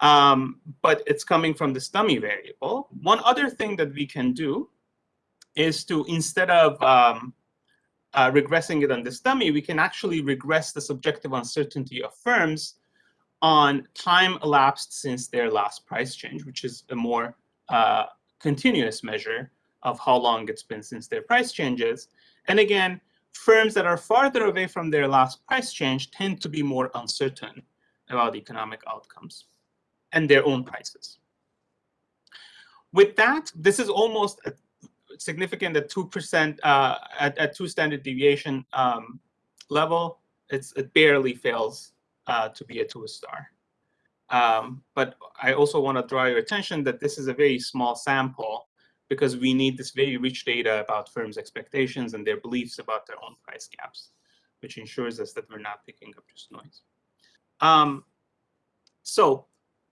Um, but it's coming from this dummy variable. One other thing that we can do is to, instead of um, uh, regressing it on this dummy, we can actually regress the subjective uncertainty of firms on time elapsed since their last price change, which is a more uh, continuous measure of how long it's been since their price changes. And again, firms that are farther away from their last price change tend to be more uncertain about economic outcomes and their own prices. With that, this is almost significant at 2% uh, at, at two standard deviation um, level. It's, it barely fails uh, to be a two star. Um, but I also want to draw your attention that this is a very small sample because we need this very rich data about firms' expectations and their beliefs about their own price gaps, which ensures us that we're not picking up just noise. Um, so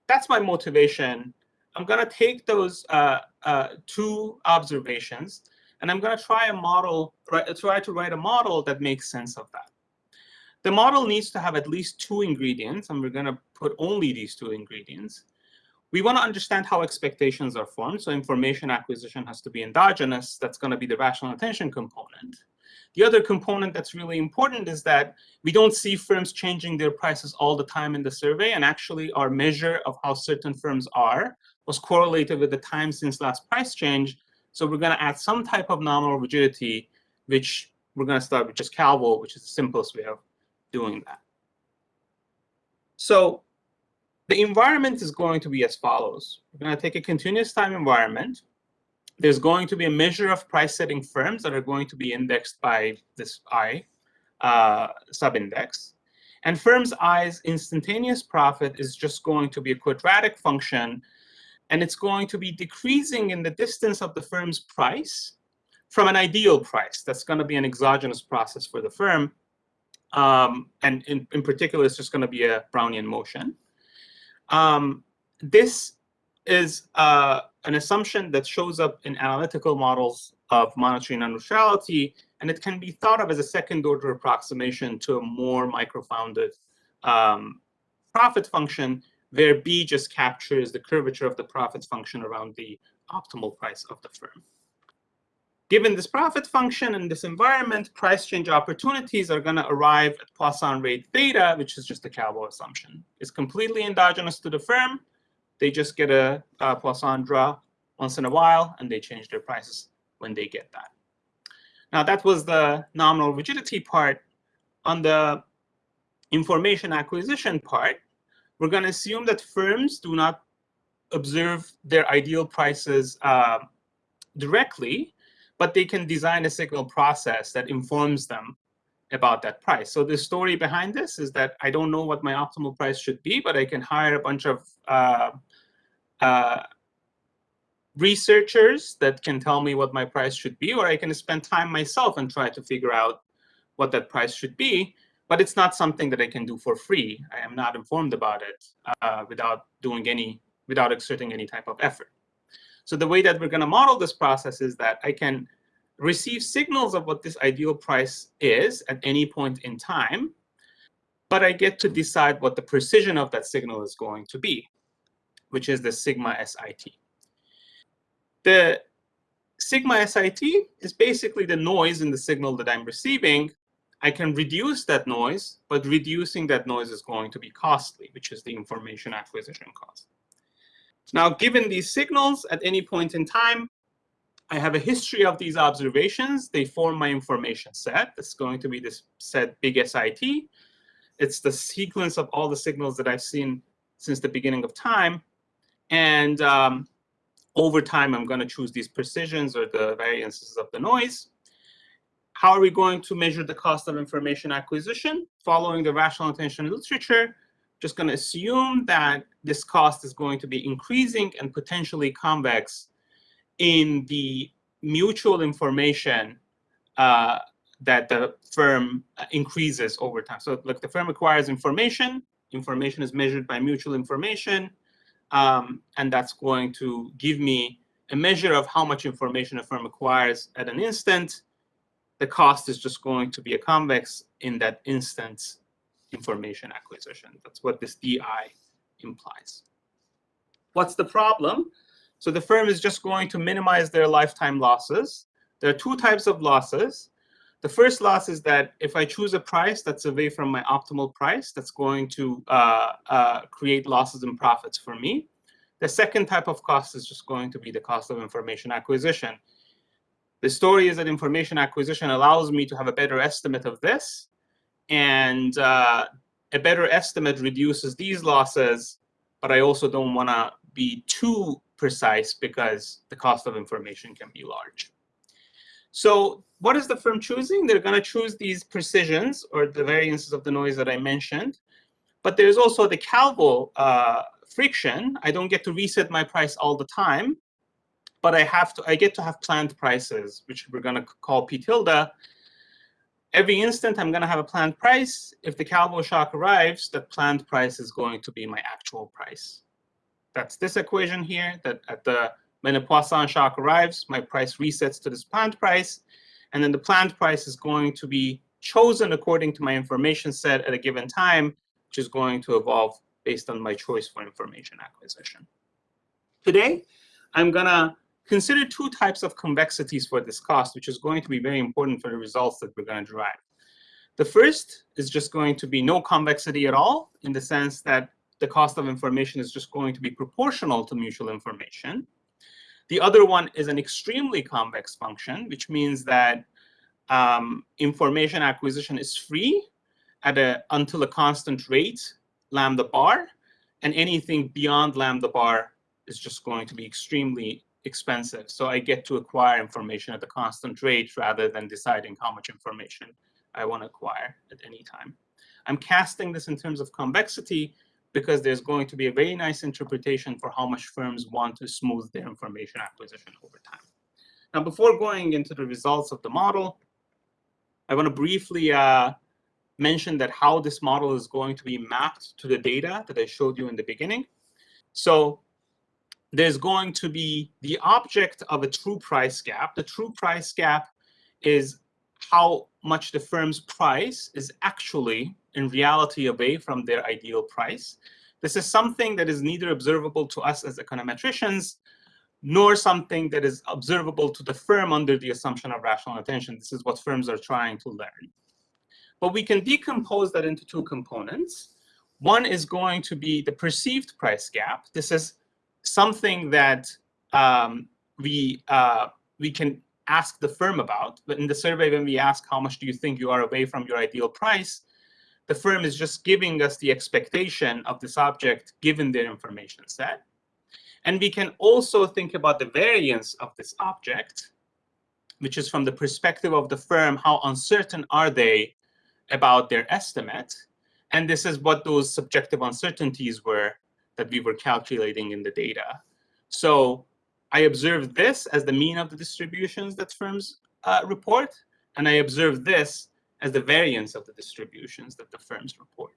that's my motivation. I'm going to take those uh, uh, two observations, and I'm going to try a model, try to write a model that makes sense of that. The model needs to have at least two ingredients, and we're going to put only these two ingredients. We want to understand how expectations are formed. So information acquisition has to be endogenous. That's going to be the rational attention component. The other component that's really important is that we don't see firms changing their prices all the time in the survey. And actually, our measure of how certain firms are was correlated with the time since last price change. So we're going to add some type of nominal rigidity, which we're going to start with just Calvo, which is the simplest way of doing that. So the environment is going to be as follows. We're going to take a continuous time environment. There's going to be a measure of price setting firms that are going to be indexed by this I uh, subindex. And firms I's instantaneous profit is just going to be a quadratic function. And it's going to be decreasing in the distance of the firm's price from an ideal price. That's going to be an exogenous process for the firm. Um, and in, in particular, it's just going to be a Brownian motion. Um, this is uh, an assumption that shows up in analytical models of monetary non-neutrality, and it can be thought of as a second-order approximation to a more microfounded um, profit function, where B just captures the curvature of the profits function around the optimal price of the firm. Given this profit function and this environment, price change opportunities are going to arrive at Poisson rate theta, which is just a Calvo assumption. It's completely endogenous to the firm. They just get a, a Poisson draw once in a while, and they change their prices when they get that. Now, that was the nominal rigidity part. On the information acquisition part, we're going to assume that firms do not observe their ideal prices uh, directly, but they can design a signal process that informs them about that price. So the story behind this is that I don't know what my optimal price should be, but I can hire a bunch of uh, uh, researchers that can tell me what my price should be, or I can spend time myself and try to figure out what that price should be. But it's not something that I can do for free. I am not informed about it uh, without doing any, without exerting any type of effort. So the way that we're going to model this process is that I can receive signals of what this ideal price is at any point in time, but I get to decide what the precision of that signal is going to be, which is the sigma SIT. The sigma SIT is basically the noise in the signal that I'm receiving. I can reduce that noise, but reducing that noise is going to be costly, which is the information acquisition cost. Now, given these signals at any point in time, I have a history of these observations. They form my information set. It's going to be this set big SIT. It's the sequence of all the signals that I've seen since the beginning of time. And um, over time, I'm going to choose these precisions or the variances of the noise. How are we going to measure the cost of information acquisition? Following the rational attention literature, just going to assume that this cost is going to be increasing and potentially convex in the mutual information uh, that the firm increases over time. So look, the firm acquires information. Information is measured by mutual information. Um, and that's going to give me a measure of how much information a firm acquires at an instant. The cost is just going to be a convex in that instance information acquisition. That's what this DI implies. What's the problem? So the firm is just going to minimize their lifetime losses. There are two types of losses. The first loss is that if I choose a price that's away from my optimal price, that's going to uh, uh, create losses and profits for me. The second type of cost is just going to be the cost of information acquisition. The story is that information acquisition allows me to have a better estimate of this and uh, a better estimate reduces these losses, but I also don't want to be too precise because the cost of information can be large. So what is the firm choosing? They're going to choose these precisions or the variances of the noise that I mentioned. But there's also the Calvo uh, friction. I don't get to reset my price all the time, but I have to. I get to have planned prices, which we're going to call P tilde, every instant I'm going to have a planned price. If the Calvo shock arrives, that planned price is going to be my actual price. That's this equation here, that at the when a Poisson shock arrives, my price resets to this planned price. And then the planned price is going to be chosen according to my information set at a given time, which is going to evolve based on my choice for information acquisition. Today, I'm going to consider two types of convexities for this cost, which is going to be very important for the results that we're going to derive. The first is just going to be no convexity at all, in the sense that the cost of information is just going to be proportional to mutual information. The other one is an extremely convex function, which means that um, information acquisition is free at a, until a constant rate, lambda bar, and anything beyond lambda bar is just going to be extremely expensive. So I get to acquire information at a constant rate rather than deciding how much information I want to acquire at any time. I'm casting this in terms of convexity because there's going to be a very nice interpretation for how much firms want to smooth their information acquisition over time. Now, before going into the results of the model, I want to briefly uh, mention that how this model is going to be mapped to the data that I showed you in the beginning. So there's going to be the object of a true price gap. The true price gap is how much the firm's price is actually in reality away from their ideal price. This is something that is neither observable to us as econometricians nor something that is observable to the firm under the assumption of rational attention. This is what firms are trying to learn. But we can decompose that into two components. One is going to be the perceived price gap. This is something that um, we, uh, we can ask the firm about. But in the survey, when we ask how much do you think you are away from your ideal price, the firm is just giving us the expectation of this object given their information set. And we can also think about the variance of this object, which is from the perspective of the firm, how uncertain are they about their estimate? And this is what those subjective uncertainties were that we were calculating in the data. So I observed this as the mean of the distributions that firms uh, report, and I observed this as the variance of the distributions that the firms report.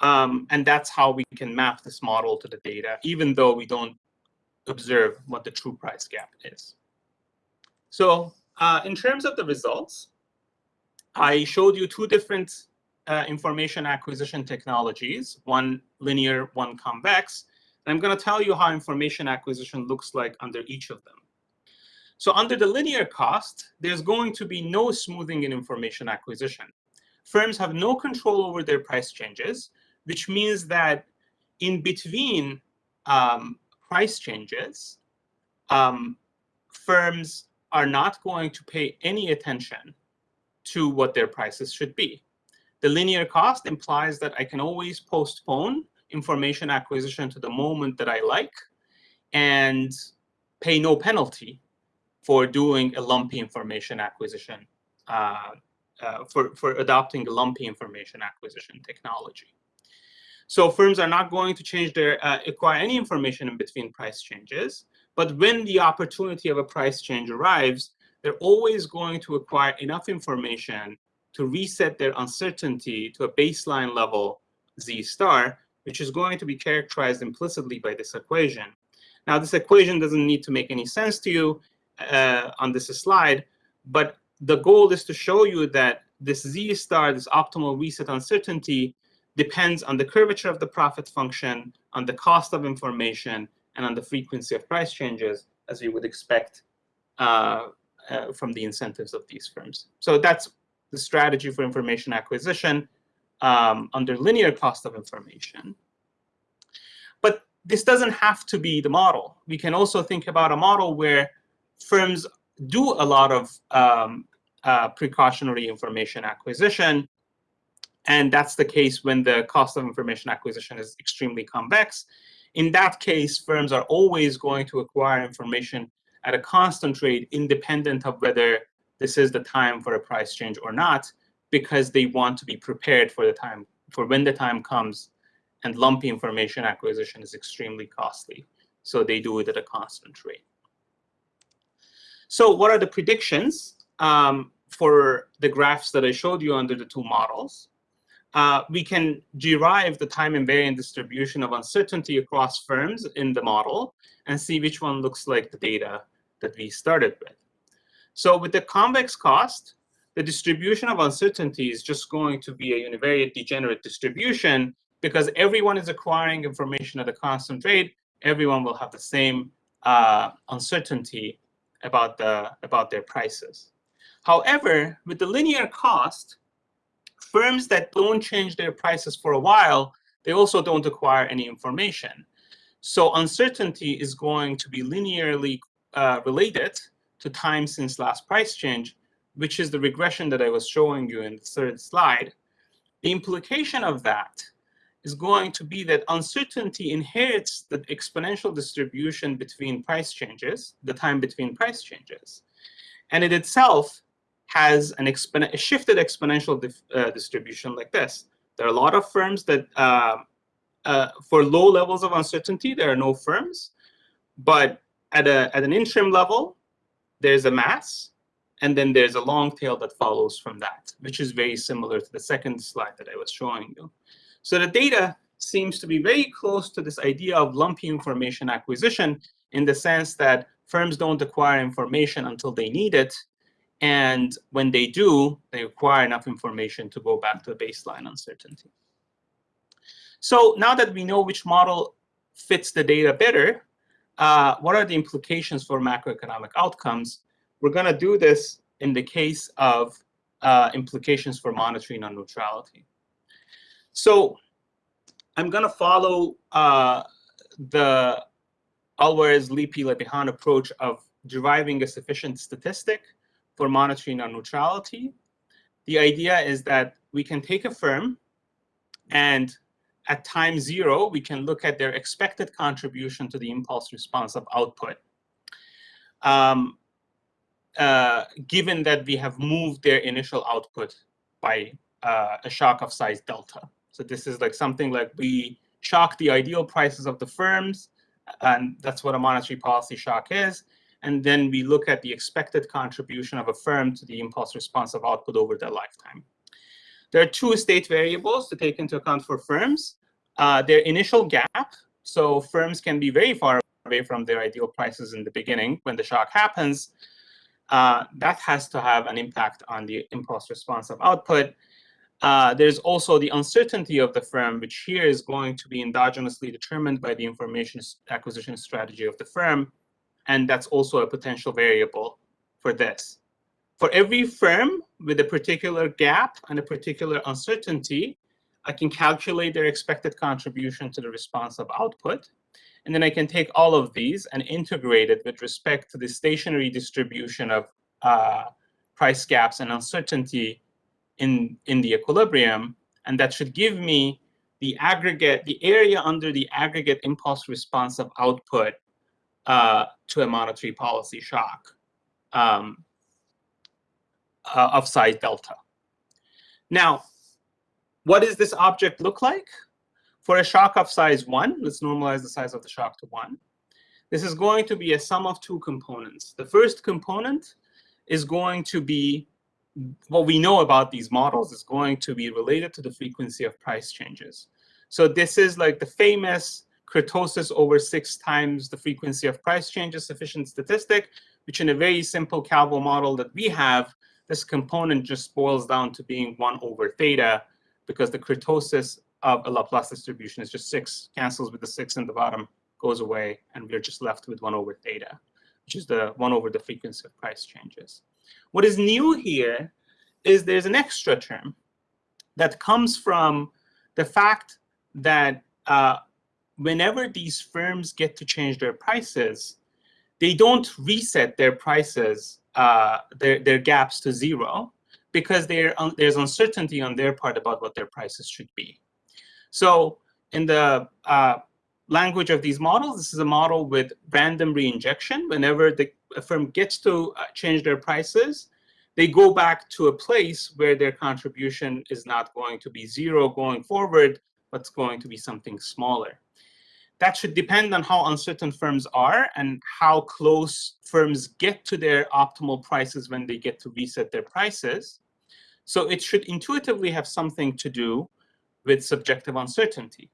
Um, and that's how we can map this model to the data, even though we don't observe what the true price gap is. So uh, in terms of the results, I showed you two different uh, information acquisition technologies, one linear, one convex. And I'm going to tell you how information acquisition looks like under each of them. So under the linear cost, there's going to be no smoothing in information acquisition. Firms have no control over their price changes, which means that in between um, price changes, um, firms are not going to pay any attention to what their prices should be. The linear cost implies that I can always postpone information acquisition to the moment that I like and pay no penalty for doing a lumpy information acquisition, uh, uh, for, for adopting a lumpy information acquisition technology. So firms are not going to change their, uh, acquire any information in between price changes. But when the opportunity of a price change arrives, they're always going to acquire enough information to reset their uncertainty to a baseline level z star, which is going to be characterized implicitly by this equation. Now, this equation doesn't need to make any sense to you uh, on this slide, but the goal is to show you that this z star, this optimal reset uncertainty, depends on the curvature of the profit function, on the cost of information, and on the frequency of price changes, as you would expect uh, uh, from the incentives of these firms. So that's the strategy for information acquisition um, under linear cost of information. But this doesn't have to be the model. We can also think about a model where firms do a lot of um, uh, precautionary information acquisition. And that's the case when the cost of information acquisition is extremely convex. In that case, firms are always going to acquire information at a constant rate independent of whether this is the time for a price change or not, because they want to be prepared for the time, for when the time comes and lumpy information acquisition is extremely costly. So they do it at a constant rate. So what are the predictions um, for the graphs that I showed you under the two models? Uh, we can derive the time invariant distribution of uncertainty across firms in the model and see which one looks like the data that we started with. So with the convex cost, the distribution of uncertainty is just going to be a univariate degenerate distribution because everyone is acquiring information at a constant rate. Everyone will have the same uh, uncertainty about, the, about their prices. However, with the linear cost, firms that don't change their prices for a while, they also don't acquire any information. So uncertainty is going to be linearly uh, related to time since last price change, which is the regression that I was showing you in the third slide. The implication of that is going to be that uncertainty inherits the exponential distribution between price changes, the time between price changes. And it itself has an exponent, a shifted exponential uh, distribution like this. There are a lot of firms that, uh, uh, for low levels of uncertainty, there are no firms. But at, a, at an interim level, there's a mass, and then there's a long tail that follows from that, which is very similar to the second slide that I was showing you. So the data seems to be very close to this idea of lumpy information acquisition in the sense that firms don't acquire information until they need it. And when they do, they acquire enough information to go back to a baseline uncertainty. So now that we know which model fits the data better, uh, what are the implications for macroeconomic outcomes, we're going to do this in the case of uh, implications for monetary non-neutrality. So I'm going to follow uh, the Alvarez-Lippi-Le approach of deriving a sufficient statistic for monetary non-neutrality. The idea is that we can take a firm and at time zero, we can look at their expected contribution to the impulse response of output. Um, uh, given that we have moved their initial output by uh, a shock of size delta. So this is like something like we shock the ideal prices of the firms, and that's what a monetary policy shock is. And then we look at the expected contribution of a firm to the impulse response of output over their lifetime. There are two state variables to take into account for firms. Uh, their initial gap, so firms can be very far away from their ideal prices in the beginning when the shock happens. Uh, that has to have an impact on the impulse response of output. Uh, there's also the uncertainty of the firm, which here is going to be endogenously determined by the information acquisition strategy of the firm. And that's also a potential variable for this. For every firm with a particular gap and a particular uncertainty, I can calculate their expected contribution to the response of output. And then I can take all of these and integrate it with respect to the stationary distribution of uh, price gaps and uncertainty in, in the equilibrium. And that should give me the aggregate, the area under the aggregate impulse response of output uh, to a monetary policy shock um, uh, of size delta. Now, what does this object look like? For a shock of size 1, let's normalize the size of the shock to 1. This is going to be a sum of two components. The first component is going to be what we know about these models is going to be related to the frequency of price changes. So this is like the famous kurtosis over six times the frequency of price changes sufficient statistic, which in a very simple Calvo model that we have, this component just boils down to being 1 over theta because the kurtosis of a Laplace distribution is just 6, cancels with the 6 in the bottom, goes away, and we're just left with 1 over theta, which is the 1 over the frequency of price changes. What is new here is there's an extra term that comes from the fact that uh, whenever these firms get to change their prices, they don't reset their prices, uh, their, their gaps to zero, because there's uncertainty on their part about what their prices should be. So in the uh, language of these models, this is a model with random reinjection. Whenever the firm gets to uh, change their prices, they go back to a place where their contribution is not going to be zero going forward, but it's going to be something smaller. That should depend on how uncertain firms are and how close firms get to their optimal prices when they get to reset their prices. So it should intuitively have something to do with subjective uncertainty.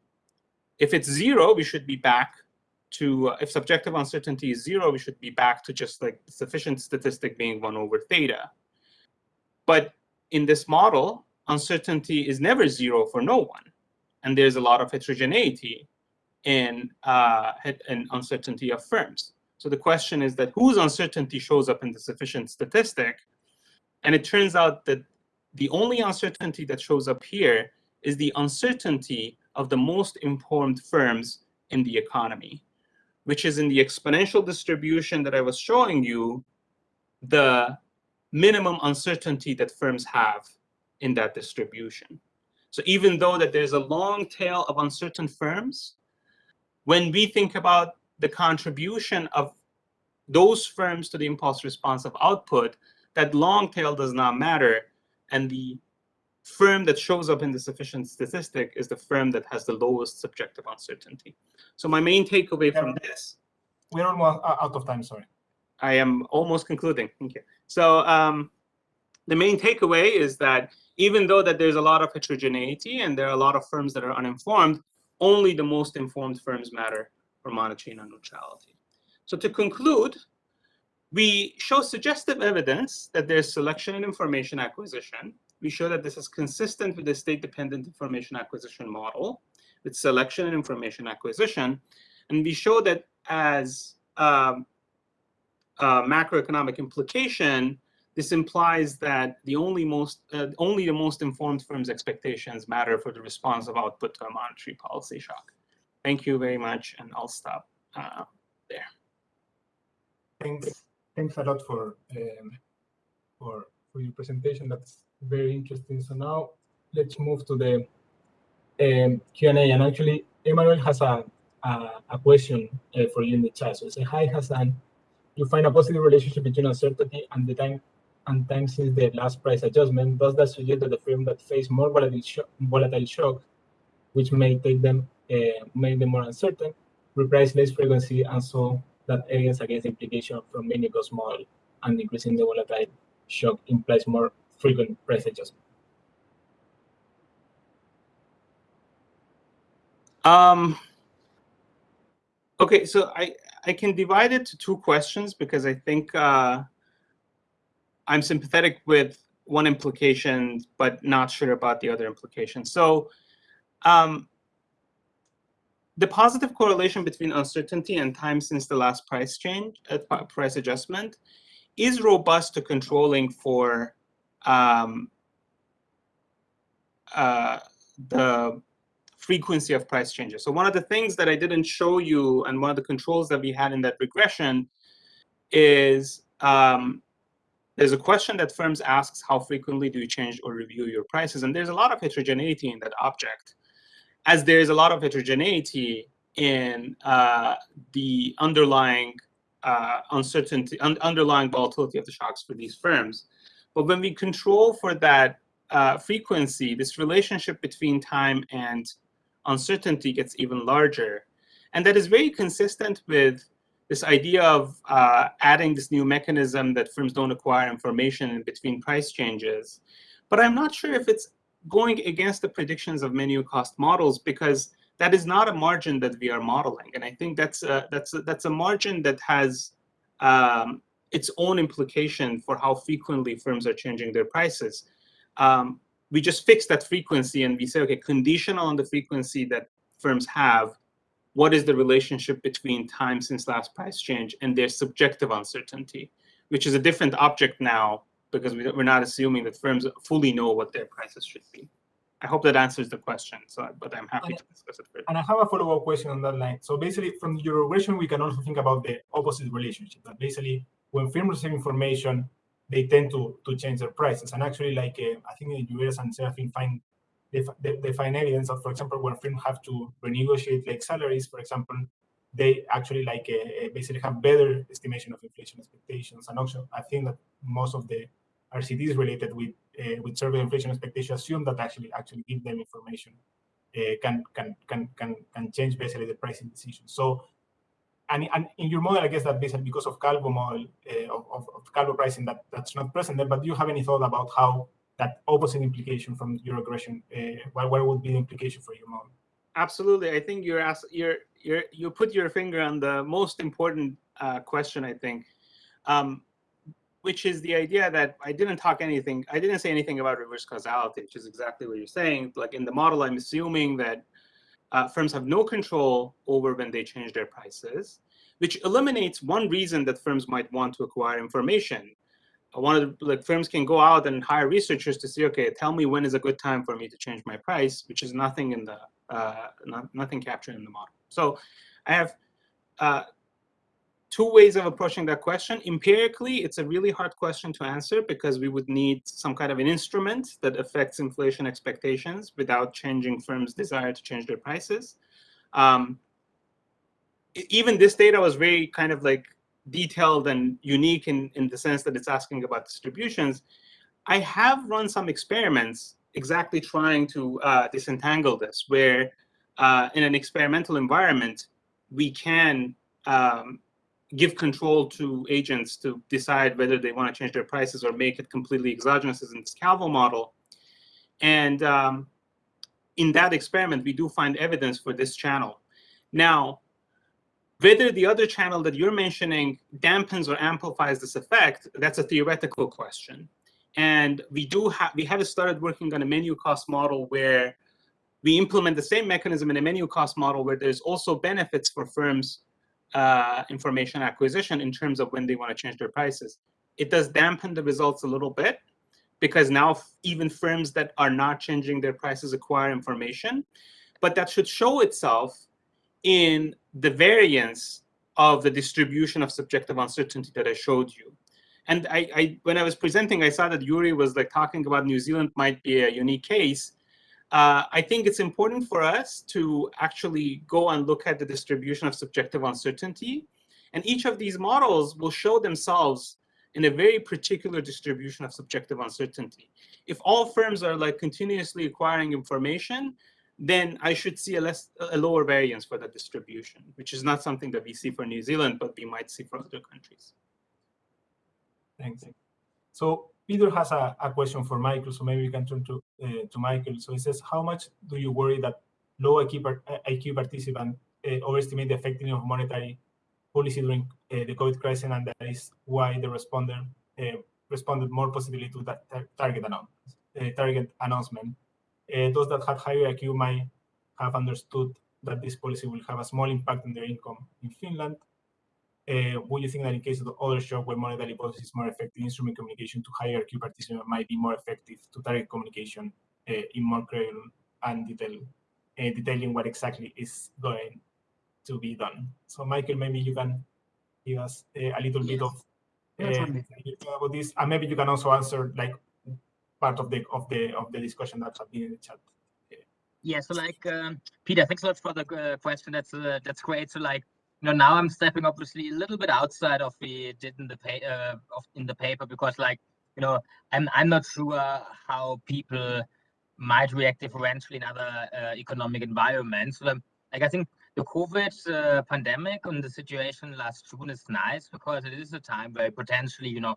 If it's zero, we should be back to, uh, if subjective uncertainty is zero, we should be back to just like sufficient statistic being one over theta. But in this model, uncertainty is never zero for no one. And there's a lot of heterogeneity in, uh, in uncertainty of firms. So the question is that whose uncertainty shows up in the sufficient statistic? And it turns out that the only uncertainty that shows up here is the uncertainty of the most informed firms in the economy, which is in the exponential distribution that I was showing you, the minimum uncertainty that firms have in that distribution. So even though that there's a long tail of uncertain firms, when we think about the contribution of those firms to the impulse response of output, that long tail does not matter. And the firm that shows up in the sufficient statistic is the firm that has the lowest subjective uncertainty. So my main takeaway yeah. from this. We're almost out of time, sorry. I am almost concluding. Thank you. So um, the main takeaway is that even though that there's a lot of heterogeneity and there are a lot of firms that are uninformed, only the most informed firms matter for monetary non-neutrality. So to conclude, we show suggestive evidence that there's selection and information acquisition we show that this is consistent with the state-dependent information acquisition model with selection and information acquisition. And we show that as um, a macroeconomic implication, this implies that the only most uh, only the most informed firms' expectations matter for the response of output to a monetary policy shock. Thank you very much, and I'll stop uh, there. Thanks, thanks a lot for um, for for your presentation. That's very interesting. So now let's move to the um, Q&A. And actually, Emmanuel has a a, a question uh, for you in the chat. So say, hi Hassan, you find a positive relationship between uncertainty and the time and time since the last price adjustment. Does that suggest that the firm that face more volatile, sho volatile shock, which may take them uh, make them more uncertain, reprice less frequency, and so that evidence against implication from menu cost model and increasing the volatile shock implies more frequent price adjustment. Um, okay, so I, I can divide it to two questions because I think uh, I'm sympathetic with one implication, but not sure about the other implication. So um, the positive correlation between uncertainty and time since the last price change, uh, price adjustment, is robust to controlling for um, uh, the frequency of price changes. So one of the things that I didn't show you and one of the controls that we had in that regression is um, there's a question that firms asks how frequently do you change or review your prices? And there's a lot of heterogeneity in that object, as there's a lot of heterogeneity in uh, the underlying uh, uncertainty, un underlying volatility of the shocks for these firms. But when we control for that uh, frequency, this relationship between time and uncertainty gets even larger. And that is very consistent with this idea of uh, adding this new mechanism that firms don't acquire information in between price changes. But I'm not sure if it's going against the predictions of menu cost models because that is not a margin that we are modeling. And I think that's a, that's a, that's a margin that has um, its own implication for how frequently firms are changing their prices. Um, we just fix that frequency and we say, okay, conditional on the frequency that firms have, what is the relationship between time since last price change and their subjective uncertainty, which is a different object now because we're not assuming that firms fully know what their prices should be. I hope that answers the question, so, but I'm happy and, to discuss it further. And I have a follow-up question on that line. So basically, from your regression, we can also think about the opposite relationship. That basically, when firms receive information, they tend to to change their prices. And actually, like uh, I think in the US and Serafin find they, they, find evidence of, for example, when firms have to renegotiate like salaries, for example, they actually like uh, basically have better estimation of inflation expectations. And also, I think that most of the RCTs related with uh, with survey inflation expectations assume that actually actually give them information uh, can can can can can change basically the pricing decision. So and, and in your model, I guess that basically because of Calvo model, uh, of, of Calvo pricing, that, that's not present there, but do you have any thought about how that opposite implication from your regression, uh, what, what would be the implication for your model? Absolutely. I think you're asked, you're, you're, you put your finger on the most important uh, question, I think, um, which is the idea that I didn't talk anything, I didn't say anything about reverse causality, which is exactly what you're saying. Like in the model, I'm assuming that uh, firms have no control over when they change their prices, which eliminates one reason that firms might want to acquire information. One of the like firms can go out and hire researchers to say, okay, tell me when is a good time for me to change my price, which is nothing in the uh, not, nothing captured in the model. So I have uh, two ways of approaching that question. Empirically, it's a really hard question to answer because we would need some kind of an instrument that affects inflation expectations without changing firms' desire to change their prices. Um, even this data was very kind of like detailed and unique in, in the sense that it's asking about distributions. I have run some experiments exactly trying to uh, disentangle this, where uh, in an experimental environment, we can um, give control to agents to decide whether they want to change their prices or make it completely exogenous as in this Calvo model. And um, in that experiment, we do find evidence for this channel. Now, whether the other channel that you're mentioning dampens or amplifies this effect, that's a theoretical question. And we do have we have started working on a menu cost model where we implement the same mechanism in a menu cost model where there's also benefits for firms uh, information acquisition in terms of when they want to change their prices. It does dampen the results a little bit because now even firms that are not changing their prices acquire information, but that should show itself in the variance of the distribution of subjective uncertainty that I showed you. And I, I, when I was presenting, I saw that Yuri was like talking about New Zealand might be a unique case. Uh, I think it's important for us to actually go and look at the distribution of subjective uncertainty. And each of these models will show themselves in a very particular distribution of subjective uncertainty. If all firms are like continuously acquiring information, then I should see a less a lower variance for the distribution, which is not something that we see for New Zealand, but we might see for other countries. Thanks. So Peter has a, a question for Michael, so maybe we can turn to uh, to Michael. So he says, how much do you worry that low IQ, IQ participants uh, overestimate the effectiveness of monetary policy during uh, the COVID crisis, and that is why the responder uh, responded more positively to that uh, target announcement. Uh, those that had higher IQ might have understood that this policy will have a small impact on their income in Finland, uh, would you think that in case of the other shock where monetary policy is more effective, instrument communication to higher IQ participants might be more effective to target communication uh, in more credible and detail, uh, detailing what exactly is going to be done. So Michael, maybe you can give us uh, a little yes. bit of uh, about this, and maybe you can also answer like part of the of the of the discussion that's been in the chat. Yeah, so like um, Peter, thanks a lot for the uh, question. That's uh, that's great. So like you know now i'm stepping obviously a little bit outside of the did in the pay uh, of in the paper because like you know i'm i'm not sure how people might react differentially in other uh, economic environments so, um, like i think the covid uh, pandemic and the situation last june is nice because it is a time where potentially you know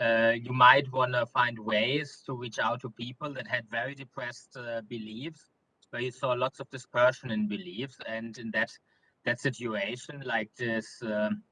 uh, you might want to find ways to reach out to people that had very depressed uh, beliefs where you saw lots of dispersion in beliefs and in that that situation like this um,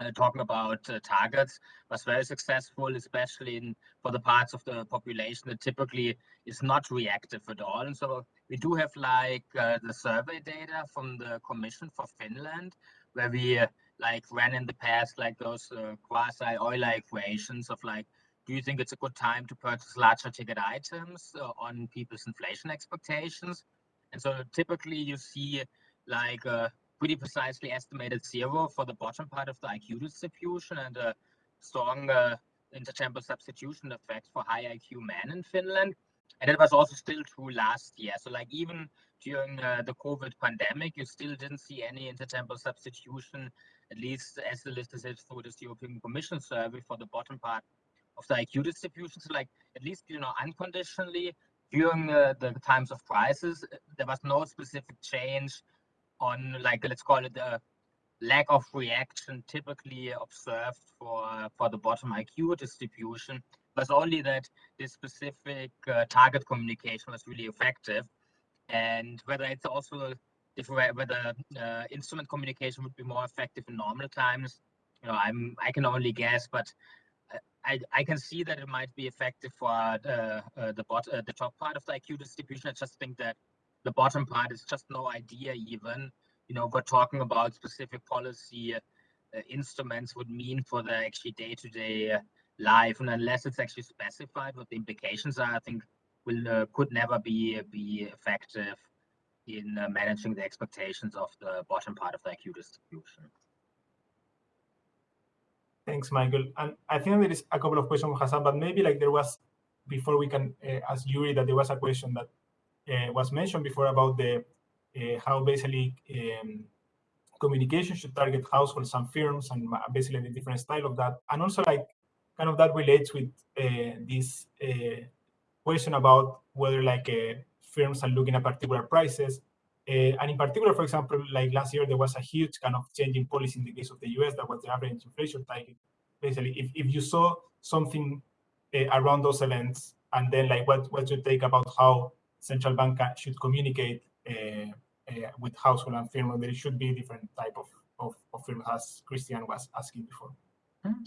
uh, talking about uh, targets was very successful, especially in for the parts of the population that typically is not reactive at all. And so we do have like uh, the survey data from the Commission for Finland, where we uh, like ran in the past like those uh, quasi Euler equations of like, do you think it's a good time to purchase larger ticket items uh, on people's inflation expectations? And so typically you see like a pretty precisely estimated zero for the bottom part of the IQ distribution and a strong uh, intertemporal substitution effect for high IQ men in Finland. And it was also still true last year. So like even during uh, the COVID pandemic, you still didn't see any intertemporal substitution, at least as the list is through this European Commission survey for the bottom part of the IQ distribution. So like at least, you know, unconditionally during uh, the times of crisis, there was no specific change on like let's call it the lack of reaction typically observed for for the bottom IQ distribution was only that this specific uh, target communication was really effective and whether it's also different whether uh, instrument communication would be more effective in normal times you know i'm i can only guess but I, I can see that it might be effective for uh, uh, the bot, uh, the top part of the IQ distribution. I just think that the bottom part is just no idea even. You know we're talking about specific policy uh, instruments would mean for the actually day-to-day uh, life. And unless it's actually specified what the implications are i think will could never be be effective in uh, managing the expectations of the bottom part of the IQ distribution. Thanks, Michael. And I think there is a couple of questions, Hassan, but maybe like there was, before we can uh, ask Yuri, that there was a question that uh, was mentioned before about the uh, how basically um, communication should target households and firms and basically the different style of that. And also like kind of that relates with uh, this uh, question about whether like firms are looking at particular prices. and in particular, for example, like last year, there was a huge kind of change in policy in the case of the US that was the average inflation target. Basically, if, if you saw something around those events, and then like what, what you take about how central bank should communicate uh, uh, with household and firm, there should be different type of, of, of firm as Christian was asking before. Hmm.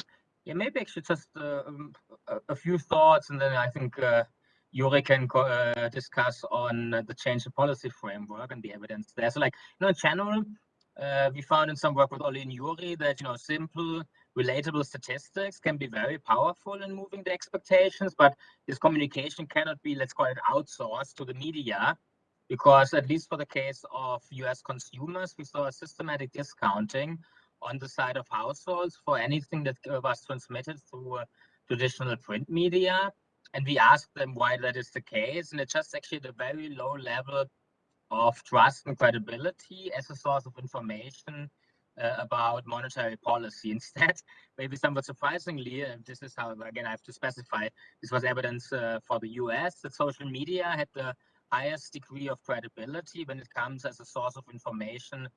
Yeah, maybe actually just uh, um, a, a, few thoughts, and then I think uh, Yuri can uh, discuss on the change of policy framework and the evidence there. So, like, you know, in general, Uh, we found in some work with Oli and Yuri that you know simple, relatable statistics can be very powerful in moving the expectations, but this communication cannot be, let's call it, outsourced to the media, because at least for the case of U.S. consumers, we saw a systematic discounting on the side of households for anything that was transmitted through uh, traditional print media. And we asked them why that is the case, and it's just actually the very low level of trust and credibility as a source of information uh, about monetary policy. [LAUGHS] Instead, maybe somewhat surprisingly, this is how, again, I have to specify, this was evidence uh, for the US that social media had the highest degree of credibility when it comes as a source of information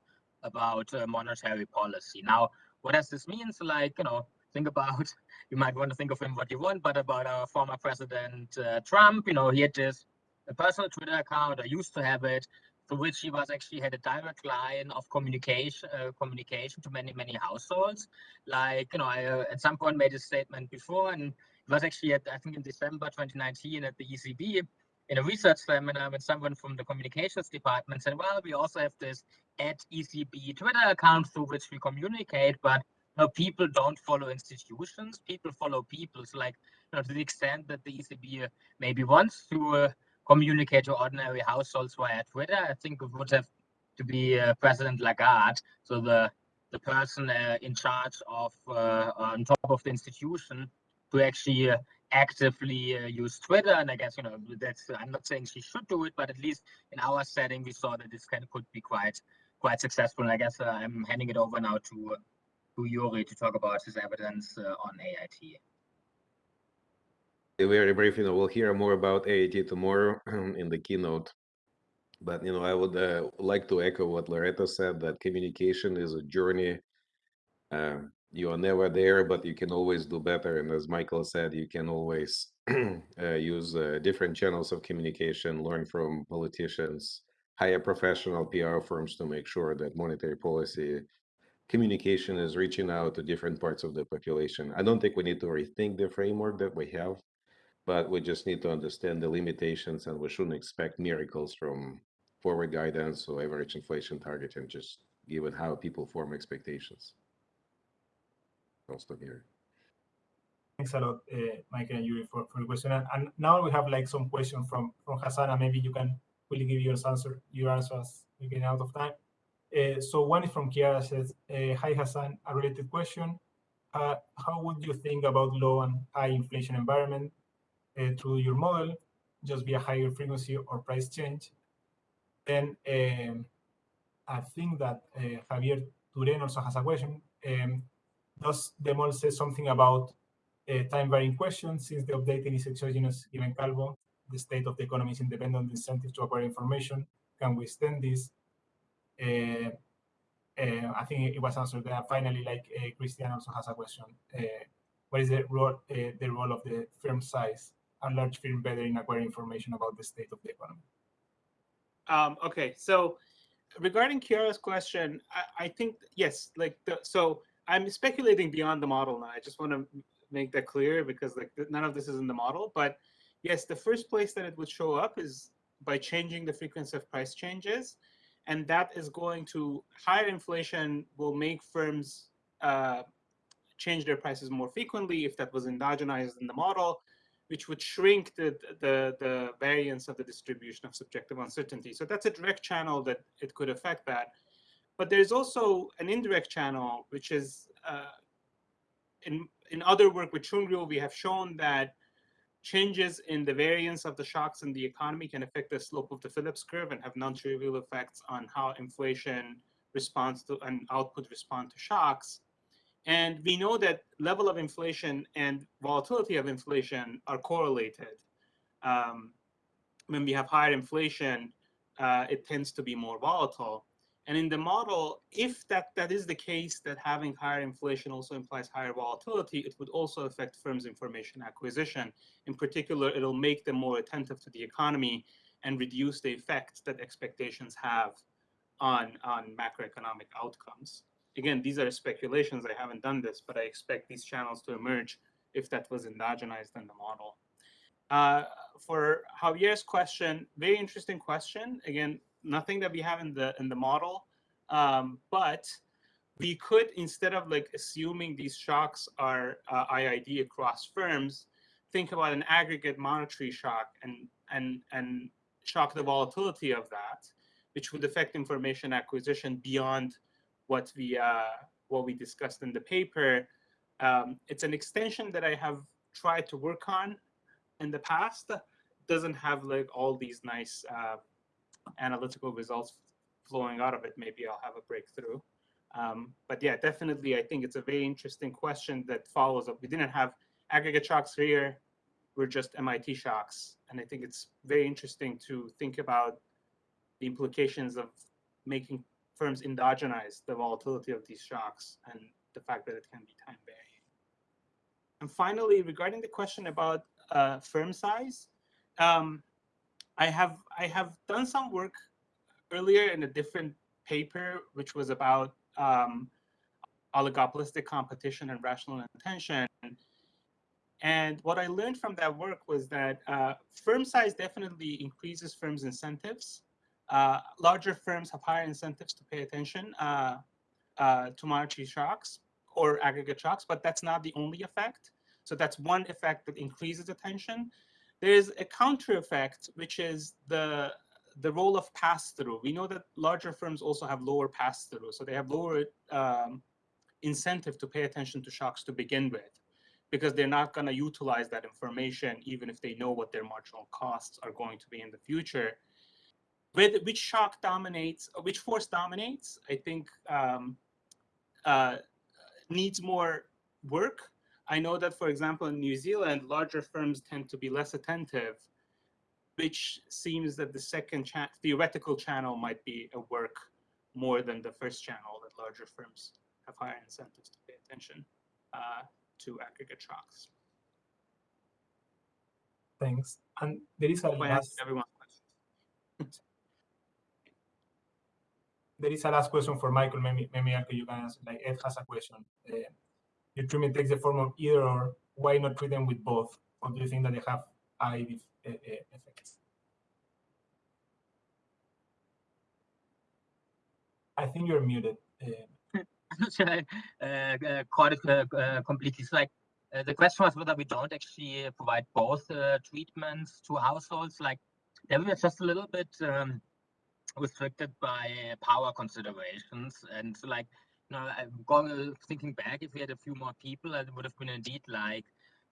about uh, monetary policy. Now, what does this mean? So, like, you know, think about, [LAUGHS] you might want to think of him what you want, but about our former president uh, Trump, you know, he had this a personal Twitter account, I used to have it, through which he was actually had a direct line of communication uh, communication to many many households. Like you know i uh, at some point made a statement before and it was actually at i think in december 2019 at the ecb in a research seminar when someone from the communications department said well we also have this at ecb twitter account through which we communicate but know, people don't follow institutions people follow people so like you know to the extent that the ecb maybe wants to uh, communicate to ordinary households via Twitter. I think it would have to be uh, President Lagarde, so the the person uh, in charge of uh, on top of the institution to actually uh, actively uh, use Twitter. And I guess you know that's I'm not saying she should do it, but at least in our setting we saw that this can could be quite quite successful. And I guess uh, I'm handing it over now to Yuri to talk about his evidence on AIT very brief, you know, we'll hear more about AIT tomorrow [CLEARS THROAT] in the keynote. But, you know, I would uh, like to echo what Loretta said, that communication is a journey. Uh, you are never there, but you can always do better. And as Michael said, you can always [CLEARS THROAT] uh, use uh, different channels of communication, learn from politicians, hire professional PR firms to make sure that monetary policy communication is reaching out to different parts of the population. I don't think we need to rethink the framework that we have but we just need to understand the limitations and we shouldn't expect miracles from forward guidance or average inflation target and just given how people form expectations. I'll stop here. Thanks a lot, uh, Michael and Yuri, for, for the question. And, and, now we have like some questions from from Hassan, maybe you can really give your answer your answer as we get out of time. Uh, so one is from Kiara says, uh, "Hi Hassan, a related question. Uh, how would you think about low and high inflation environment uh, through your model, just be a higher frequency or price change. Then um, I think that uh, Javier Turen also has a question. Um, does the model say something about uh, time varying questions since the updating is exogenous given Calvo? The state of the economy is independent incentive to acquire information. Can we extend this? Uh, uh, I think it was answered there. Finally, like uh, Christian also has a question. Uh, what is the role, the role of the firm size a large firm better in acquiring information about the state of the economy? Um, okay, so regarding Kiara's question, I, I think yes, like the, so I'm speculating beyond the model now. I just want to make that clear because like none of this is in the model. But yes, the first place that it would show up is by changing the frequency of price changes, and that is going to higher inflation will make firms uh, change their prices more frequently if that was endogenized in the model which would shrink the, the, the variance of the distribution of subjective uncertainty. So that's a direct channel that it could affect that. But there's also an indirect channel, which is uh, in, in other work with Choongryul, we have shown that changes in the variance of the shocks in the economy can affect the slope of the Phillips curve and have non-trivial effects on how inflation responds to and output respond to shocks. And we know that level of inflation and volatility of inflation are correlated. Um, when we have higher inflation, uh, it tends to be more volatile. And in the model, if that, that is the case, that having higher inflation also implies higher volatility, it would also affect firms' information acquisition. In particular, it'll make them more attentive to the economy and reduce the effects that expectations have on, on macroeconomic outcomes again, these are speculations. I haven't done this, but I expect these channels to emerge if that was endogenized in the model. Uh, for Javier's question, very interesting question. Again, nothing that we have in the in the model, Um, but we could, instead of like assuming these shocks are uh, IID across firms, think about an aggregate monetary shock and and and shock the volatility of that, which would affect information acquisition beyond what we uh, what we discussed in the paper. Um, it's an extension that I have tried to work on in the past. Doesn't have like all these nice uh, analytical results flowing out of it. Maybe I'll have a breakthrough. Um, but yeah, definitely, I think it's a very interesting question that follows up. We didn't have aggregate shocks here. We're just MIT shocks. And I think it's very interesting to think about the implications of making firms endogenize the volatility of these shocks and the fact that it can be time varying. And finally, regarding the question about uh, firm size, um, I have I have done some work earlier in a different paper, which was about um, oligopolistic competition and rational inattention. And what I learned from that work was that uh, firm size definitely increases firms' incentives. Uh, larger firms have higher incentives to pay attention uh, uh to monetary shocks or aggregate shocks, but that's not the only effect. So that's one effect that increases attention. There's a counter effect, which is the the role of pass-through. We know that larger firms also have lower pass-through, so they have lower um, incentive to pay attention to shocks to begin with, because they're not going to utilize that information even if they know what their marginal costs are going to be in the future. With which shock dominates, which force dominates, I think um, uh, needs more work. I know that, for example, in New Zealand, larger firms tend to be less attentive which seems that the second cha theoretical channel might be a work more than the first channel, that larger firms have higher incentives to pay attention uh, to aggregate shocks. Thanks. And there is a last, everyone's questions. there is a last question for Michael. Maybe, maybe you can answer. Like Ed has a question. Uh, your treatment takes the form of either or. Why not treat them with both? Or do you think that they have high effects. I think you're muted. [LAUGHS] Uh, I uh, uh, caught it uh, uh, completely. So like uh, the question was whether we don't actually provide both treatments to households. Like they were just a little bit um, restricted by power considerations. And so like, know, I'm going, thinking back, if we had a few more people, it would have been indeed like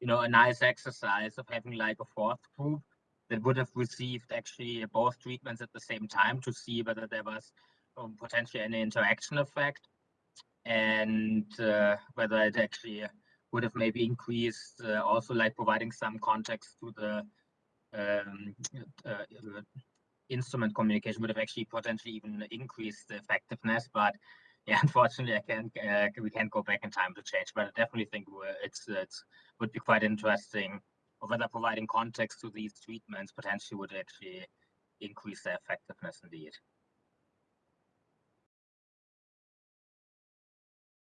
you know, a nice exercise of having like a fourth group that would have received actually both treatments at the same time to see whether there was um, potentially any interaction effect and uh, whether it actually would have maybe increased uh, also like providing some context to the um, uh, instrument communication would have actually potentially even increased the effectiveness. But yeah, [LAUGHS] unfortunately, I can't. Uh, we can't go back in time to change, but I definitely think it's it's would be quite interesting whether providing context to these treatments potentially would actually increase their effectiveness indeed.